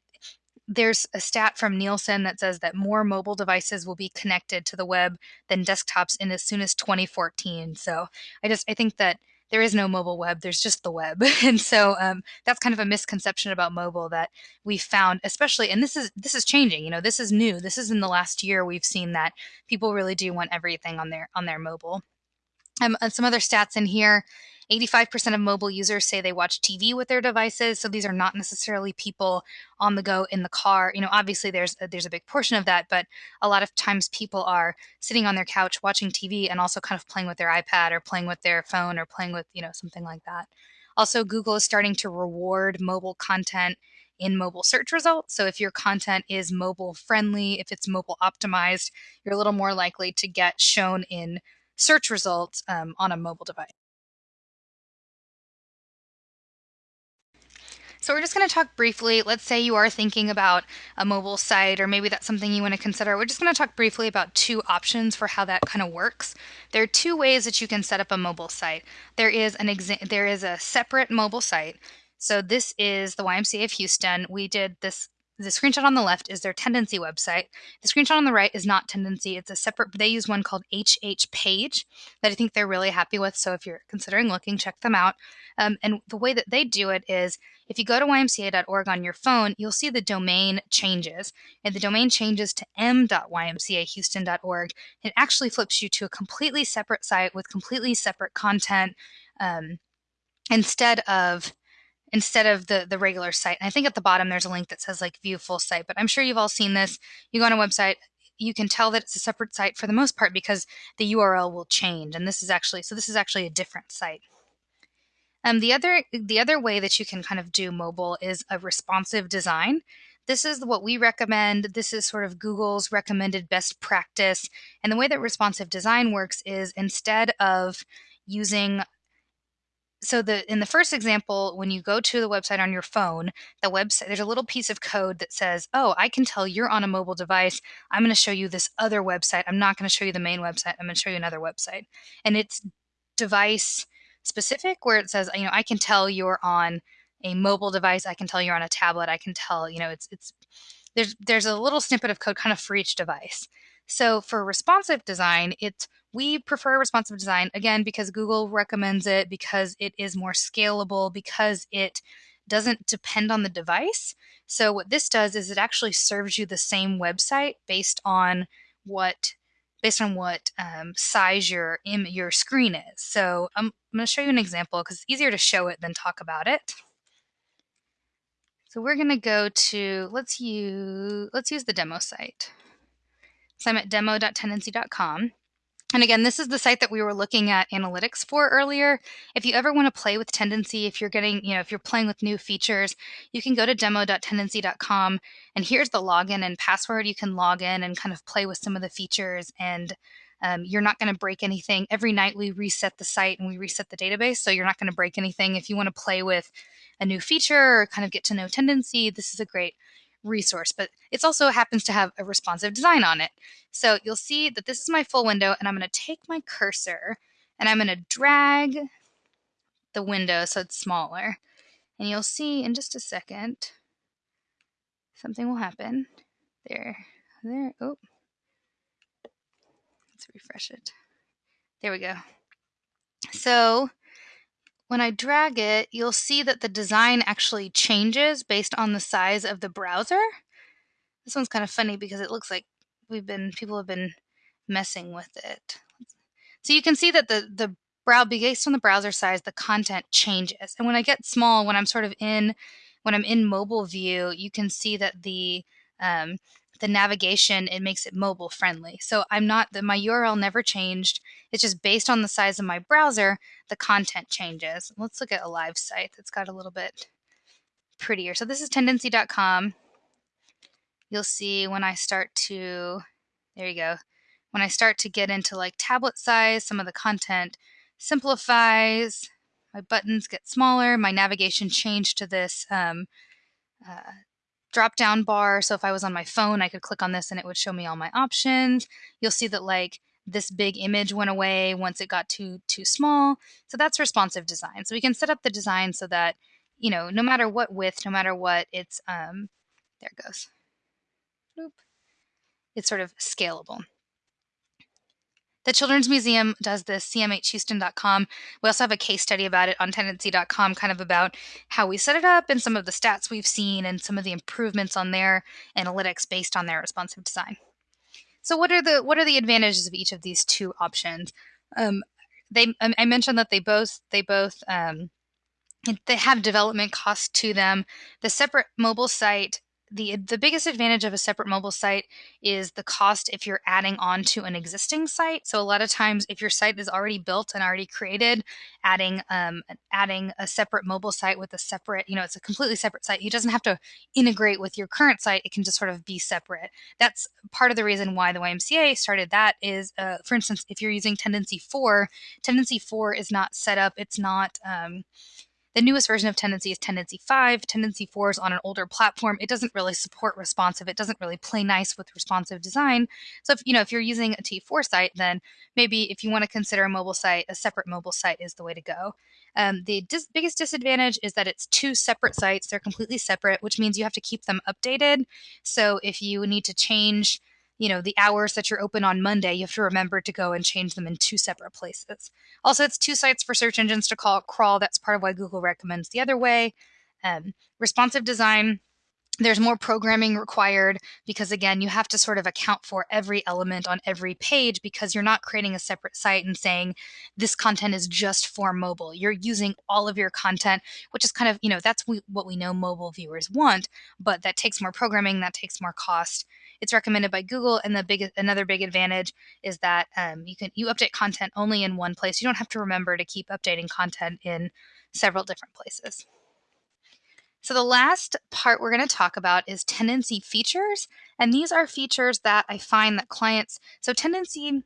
there's a stat from Nielsen that says that more mobile devices will be connected to the web than desktops in as soon as 2014 so i just i think that there is no mobile web there's just the web. And so um, that's kind of a misconception about mobile that we found especially and this is this is changing you know this is new. This is in the last year we've seen that people really do want everything on their on their mobile um, some other stats in here 85% of mobile users say they watch TV with their devices. So these are not necessarily people on the go in the car. You know, obviously there's a, there's a big portion of that, but a lot of times people are sitting on their couch watching TV and also kind of playing with their iPad or playing with their phone or playing with, you know, something like that. Also, Google is starting to reward mobile content in mobile search results. So if your content is mobile friendly, if it's mobile optimized, you're a little more likely to get shown in search results um, on a mobile device. So we're just going to talk briefly. Let's say you are thinking about a mobile site, or maybe that's something you want to consider. We're just going to talk briefly about two options for how that kind of works. There are two ways that you can set up a mobile site. There is an there is a separate mobile site. So this is the YMCA of Houston. We did this the screenshot on the left is their Tendenci website. The screenshot on the right is not Tendenci. It's a separate, they use one called HH Page that I think they're really happy with. So if you're considering looking, check them out. Um, and the way that they do it is if you go to ymca.org on your phone, you'll see the domain changes. And the domain changes to m.ymcahouston.org. It actually flips you to a completely separate site with completely separate content um, instead of instead of the the regular site. And I think at the bottom there's a link that says like view full site, but I'm sure you've all seen this. You go on a website, you can tell that it's a separate site for the most part because the URL will change. And this is actually so this is actually a different site. Um, the other the other way that you can kind of do mobile is a responsive design. This is what we recommend. This is sort of Google's recommended best practice. And the way that responsive design works is instead of using so the in the first example when you go to the website on your phone the website there's a little piece of code that says oh i can tell you're on a mobile device. I'm going to show you this other website. I'm not going to show you the main website. I'm going to show you another website. And it's device specific where it says you know i can tell you're on a mobile device. I can tell you're on a tablet. I can tell you know it's it's there's there's a little snippet of code kind of for each device so for responsive design it's we prefer responsive design again because Google recommends it, because it is more scalable, because it doesn't depend on the device. So, what this does is it actually serves you the same website based on what based on what um, size your your screen is. So I'm, I'm going to show you an example because it's easier to show it than talk about it. So we're going to go to let's use let's use the demo site. So I'm at demo.tendenci.com. And again, this is the site that we were looking at analytics for earlier. If you ever want to play with Tendenci, if you're getting, you know, if you're playing with new features, you can go to demo.tendenci.com and here's the login and password. You can log in and kind of play with some of the features and um, you're not going to break anything. Every night we reset the site and we reset the database, so you're not going to break anything. If you want to play with a new feature or kind of get to know Tendenci, this is a great resource, but it also happens to have a responsive design on it. So you'll see that this is my full window and I'm going to take my cursor and I'm going to drag the window so it's smaller. And you'll see in just a second, something will happen. There, there, oh. Let's refresh it. There we go. So when I drag it, you'll see that the design actually changes based on the size of the browser. This one's kind of funny because it looks like we've been people have been messing with it. So you can see that the the brow based on the browser size, the content changes. And when I get small, when I'm sort of in when I'm in mobile view, you can see that the um, the navigation it makes it mobile friendly. So i'm not the my url never changed. It's just based on the size of my browser the content changes. Let's look at a live site that's got a little bit prettier. So this is tendenci.com. you'll see when i start to there you go. When i start to get into like tablet size some of the content simplifies my buttons get smaller my navigation changed to this um, uh, drop down bar. So if I was on my phone, I could click on this and it would show me all my options. You'll see that like this big image went away once it got too too small. So that's responsive design. So we can set up the design so that, you know, no matter what width, no matter what, it's um there it goes. It's sort of scalable. The Children's Museum does this, cmhhouston.com. We also have a case study about it on tendenci.com, kind of about how we set it up and some of the stats we've seen and some of the improvements on their analytics based on their responsive design. So, what are the what are the advantages of each of these two options? Um, they I mentioned that they both they both um, they have development costs to them. The separate mobile site the the biggest advantage of a separate mobile site is the cost if you're adding on to an existing site. So a lot of times, if your site is already built and already created, adding um, adding a separate mobile site with a separate, you know, it's a completely separate site. It doesn't have to integrate with your current site. It can just sort of be separate. That's part of the reason why the YMCA started that. Is uh, for instance, if you're using Tendenci four, Tendenci four is not set up. It's not um, the newest version of Tendenci is Tendenci 5. Tendenci 4 is on an older platform. It doesn't really support responsive. It doesn't really play nice with responsive design. So if you know if you're using a T4 site, then maybe if you want to consider a mobile site, a separate mobile site is the way to go. Um, the dis- biggest disadvantage is that it's two separate sites. They're completely separate, which means you have to keep them updated. So if you need to change you know the hours that you're open on monday you have to remember to go and change them in two separate places. Also it's two sites for search engines to call crawl. That's part of why google recommends the other way. Um, responsive design there's more programming required because again you have to sort of account for every element on every page because you're not creating a separate site and saying this content is just for mobile. You're using all of your content which is kind of you know that's what we know mobile viewers want but that takes more programming that takes more cost it's recommended by google and the big another big advantage is that um, you can you update content only in one place you don't have to remember to keep updating content in several different places so, the last part we're going to talk about is Tendenci features. And these are features that I find that clients, so Tendenci.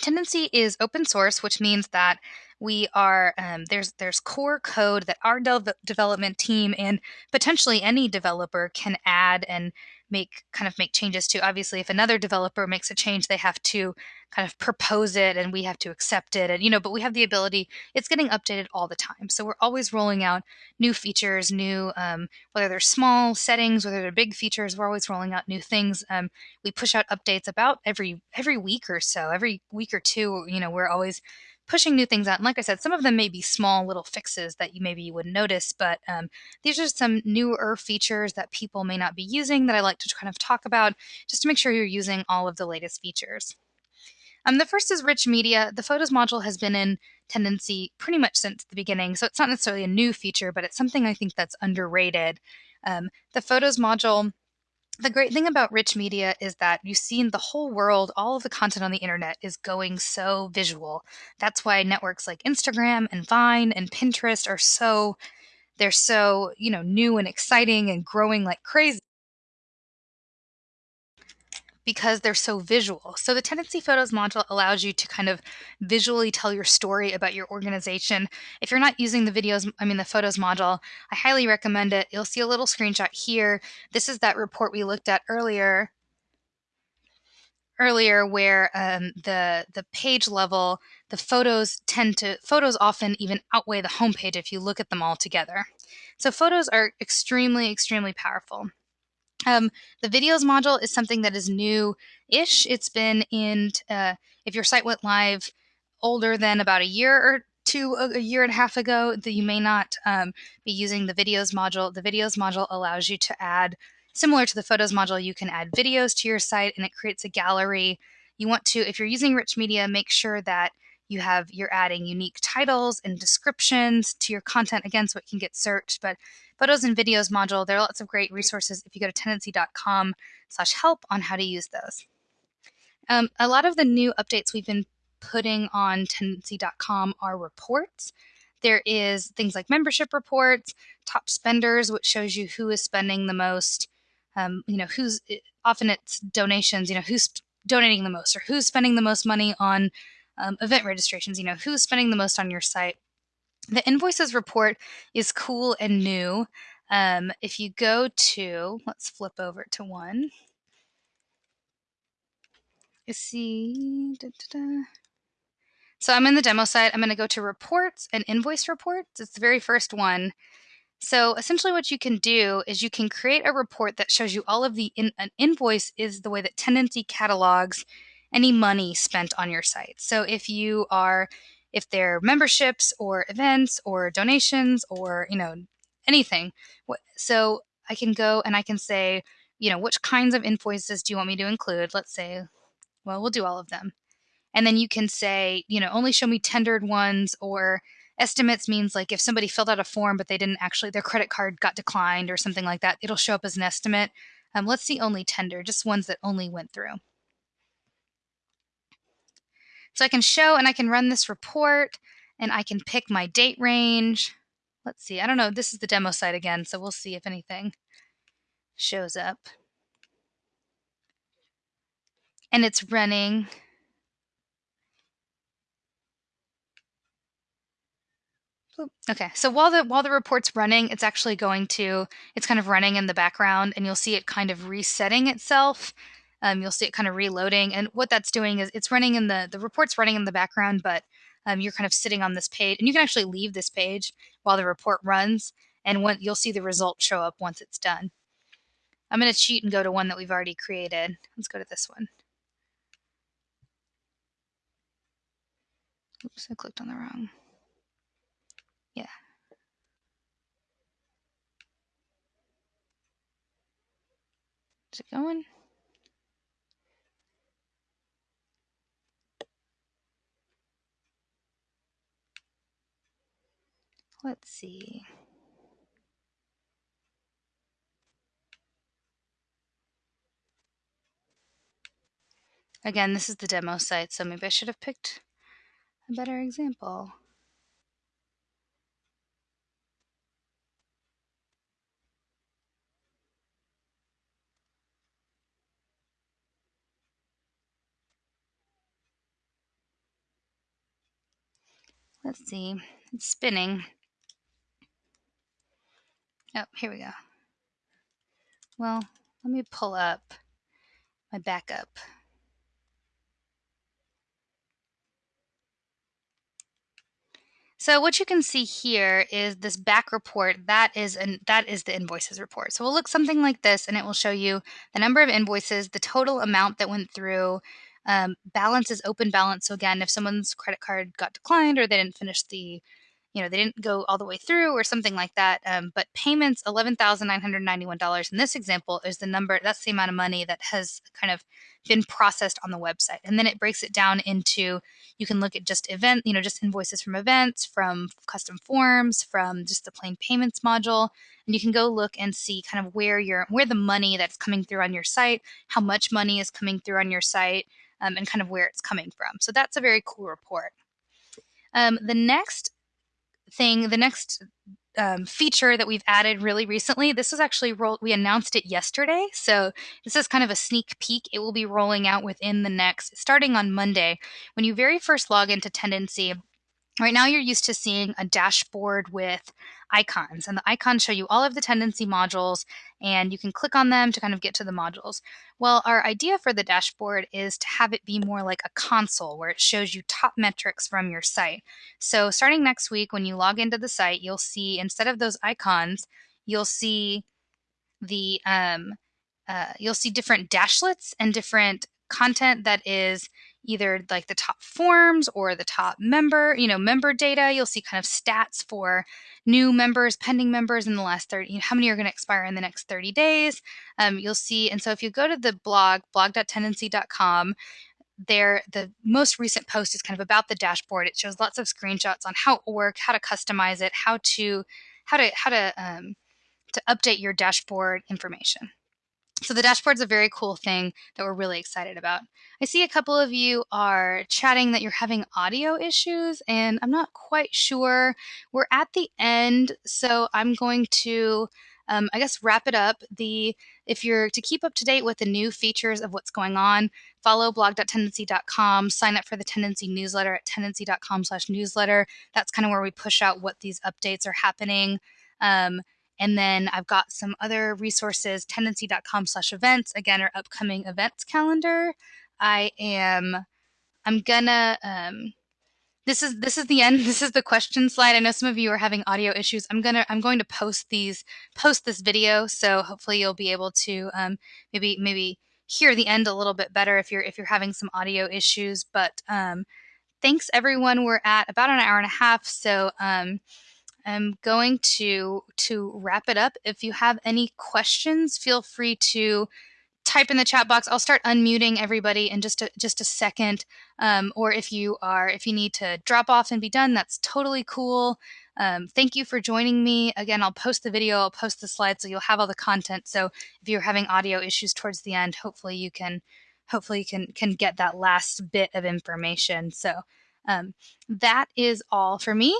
Tendenci is open source, which means that we are um, there's there's core code that our de- development team and potentially any developer can add and make kind of make changes to. Obviously, if another developer makes a change, they have to kind of propose it and we have to accept it. And, you know, but we have the ability, it's getting updated all the time. So we're always rolling out new features, new, um, whether they're small settings, whether they're big features, we're always rolling out new things. Um, we push out updates about every, every week or so, every week or two, you know, we're always pushing new things out. And like I said, some of them may be small little fixes that you maybe you wouldn't notice, but um, these are some newer features that people may not be using that I like to kind of talk about just to make sure you're using all of the latest features. Um, the first is rich media. The photos module has been in Tendenci pretty much since the beginning, so it's not necessarily a new feature, but it's something I think that's underrated. Um, the photos module the great thing about rich media is that you've seen the whole world, all of the content on the internet is going so visual. That's why networks like Instagram and Vine and Pinterest are so they're so, you know, new and exciting and growing like crazy because they're so visual. So the Tendenci Photos module allows you to kind of visually tell your story about your organization. If you're not using the videos, I mean the photos module, I highly recommend it. You'll see a little screenshot here. This is that report we looked at earlier earlier where um, the the page level the photos tend to photos often even outweigh the homepage if you look at them all together so photos are extremely extremely powerful um, the videos module is something that is new-ish. It's been in, uh, if your site went live older than about a year or two, a year and a half ago, that you may not um, be using the videos module. The videos module allows you to add, similar to the photos module, you can add videos to your site and it creates a gallery. You want to, if you're using rich media, make sure that you have you're adding unique titles and descriptions to your content again so it can get searched but photos and videos module there are lots of great resources if you go to tendenci.com slash help on how to use those. Um, a lot of the new updates we've been putting on tendenci.com are reports. There is things like membership reports top spenders which shows you who is spending the most um, you know who's often it's donations you know who's donating the most or who's spending the most money on um, event registrations, you know, who's spending the most on your site. The invoices report is cool and new. Um, if you go to, let's flip over to one. You see, da, da, da. so I'm in the demo site. I'm going to go to reports and invoice reports. It's the very first one. So essentially, what you can do is you can create a report that shows you all of the in, an invoice is the way that Tendenci catalogs any money spent on your site. So if you are if they're memberships or events or donations or you know anything so i can go and i can say you know which kinds of invoices do you want me to include? Let's say well we'll do all of them. And then you can say you know only show me tendered ones or estimates means like if somebody filled out a form but they didn't actually their credit card got declined or something like that it'll show up as an estimate. Um, let's see only tender just ones that only went through so I can show and I can run this report and I can pick my date range. Let's see, I don't know, this is the demo site again, so we'll see if anything shows up. And it's running Okay, so while the while the report's running, it's actually going to it's kind of running in the background, and you'll see it kind of resetting itself um, you'll see it kind of reloading. And what that's doing is it's running in the, the report's running in the background, but um, you're kind of sitting on this page and you can actually leave this page while the report runs. And when you'll see the result show up once it's done. I'm going to cheat and go to one that we've already created. Let's go to this one. Oops, I clicked on the wrong. Yeah. Is it going? Let's see. Again, this is the demo site, so maybe I should have picked a better example. Let's see, it's spinning. Oh, here we go. Well, let me pull up my backup. So what you can see here is this back report. That is an that is the invoices report. So we'll look something like this, and it will show you the number of invoices, the total amount that went through. Um, balance is open balance. So again, if someone's credit card got declined or they didn't finish the you know they didn't go all the way through or something like that um, but payments $11991 in this example is the number that's the amount of money that has kind of been processed on the website. And then it breaks it down into you can look at just event you know just invoices from events from custom forms from just the plain payments module. And you can go look and see kind of where your where the money that's coming through on your site how much money is coming through on your site um, and kind of where it's coming from. So that's a very cool report. Um, the next thing, the next um, feature that we've added really recently. This was actually rolled, we announced it yesterday. So this is kind of a sneak peek. It will be rolling out within the next, starting on Monday. When you very first log into Tendenci, Right now, you're used to seeing a dashboard with icons, and the icons show you all of the Tendenci modules, and you can click on them to kind of get to the modules. Well, our idea for the dashboard is to have it be more like a console where it shows you top metrics from your site. So, starting next week, when you log into the site, you'll see instead of those icons, you'll see the um, uh, you'll see different dashlets and different content that is either like the top forms or the top member, you know, member data. You'll see kind of stats for new members, pending members in the last 30, you know, how many are going to expire in the next 30 days. Um, you'll see, and so if you go to the blog, blog.tendenci.com, there the most recent post is kind of about the dashboard it shows lots of screenshots on how it will work how to customize it how to how to how to um, to update your dashboard information so the dashboard's a very cool thing that we're really excited about. I see a couple of you are chatting that you're having audio issues, and I'm not quite sure. We're at the end, so I'm going to, um, I guess, wrap it up. The if you're to keep up to date with the new features of what's going on, follow blog.tendenci.com, sign up for the Tendenci newsletter at tendenci.com/newsletter. That's kind of where we push out what these updates are happening. Um, and then I've got some other resources, tendenci.com slash events, again, our upcoming events calendar. I am, I'm gonna, um, this is this is the end. This is the question slide. I know some of you are having audio issues. I'm gonna i'm going to post these post this video so hopefully you'll be able to um, maybe maybe hear the end a little bit better if you're if you're having some audio issues. But um, thanks everyone. We're at about an hour and a half so um, I'm going to to wrap it up. If you have any questions, feel free to type in the chat box. I'll start unmuting everybody in just a, just a second. Um, or if you are if you need to drop off and be done, that's totally cool. Um, thank you for joining me. Again, I'll post the video, I'll post the slides, so you'll have all the content. So if you're having audio issues towards the end, hopefully you can hopefully you can can get that last bit of information. So um, that is all for me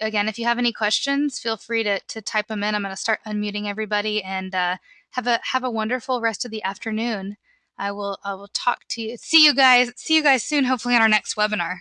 again, if you have any questions, feel free to, to type them in. I'm going to start unmuting everybody and uh, have a have a wonderful rest of the afternoon. I will I will talk to you. See you guys. See you guys soon. Hopefully on our next webinar.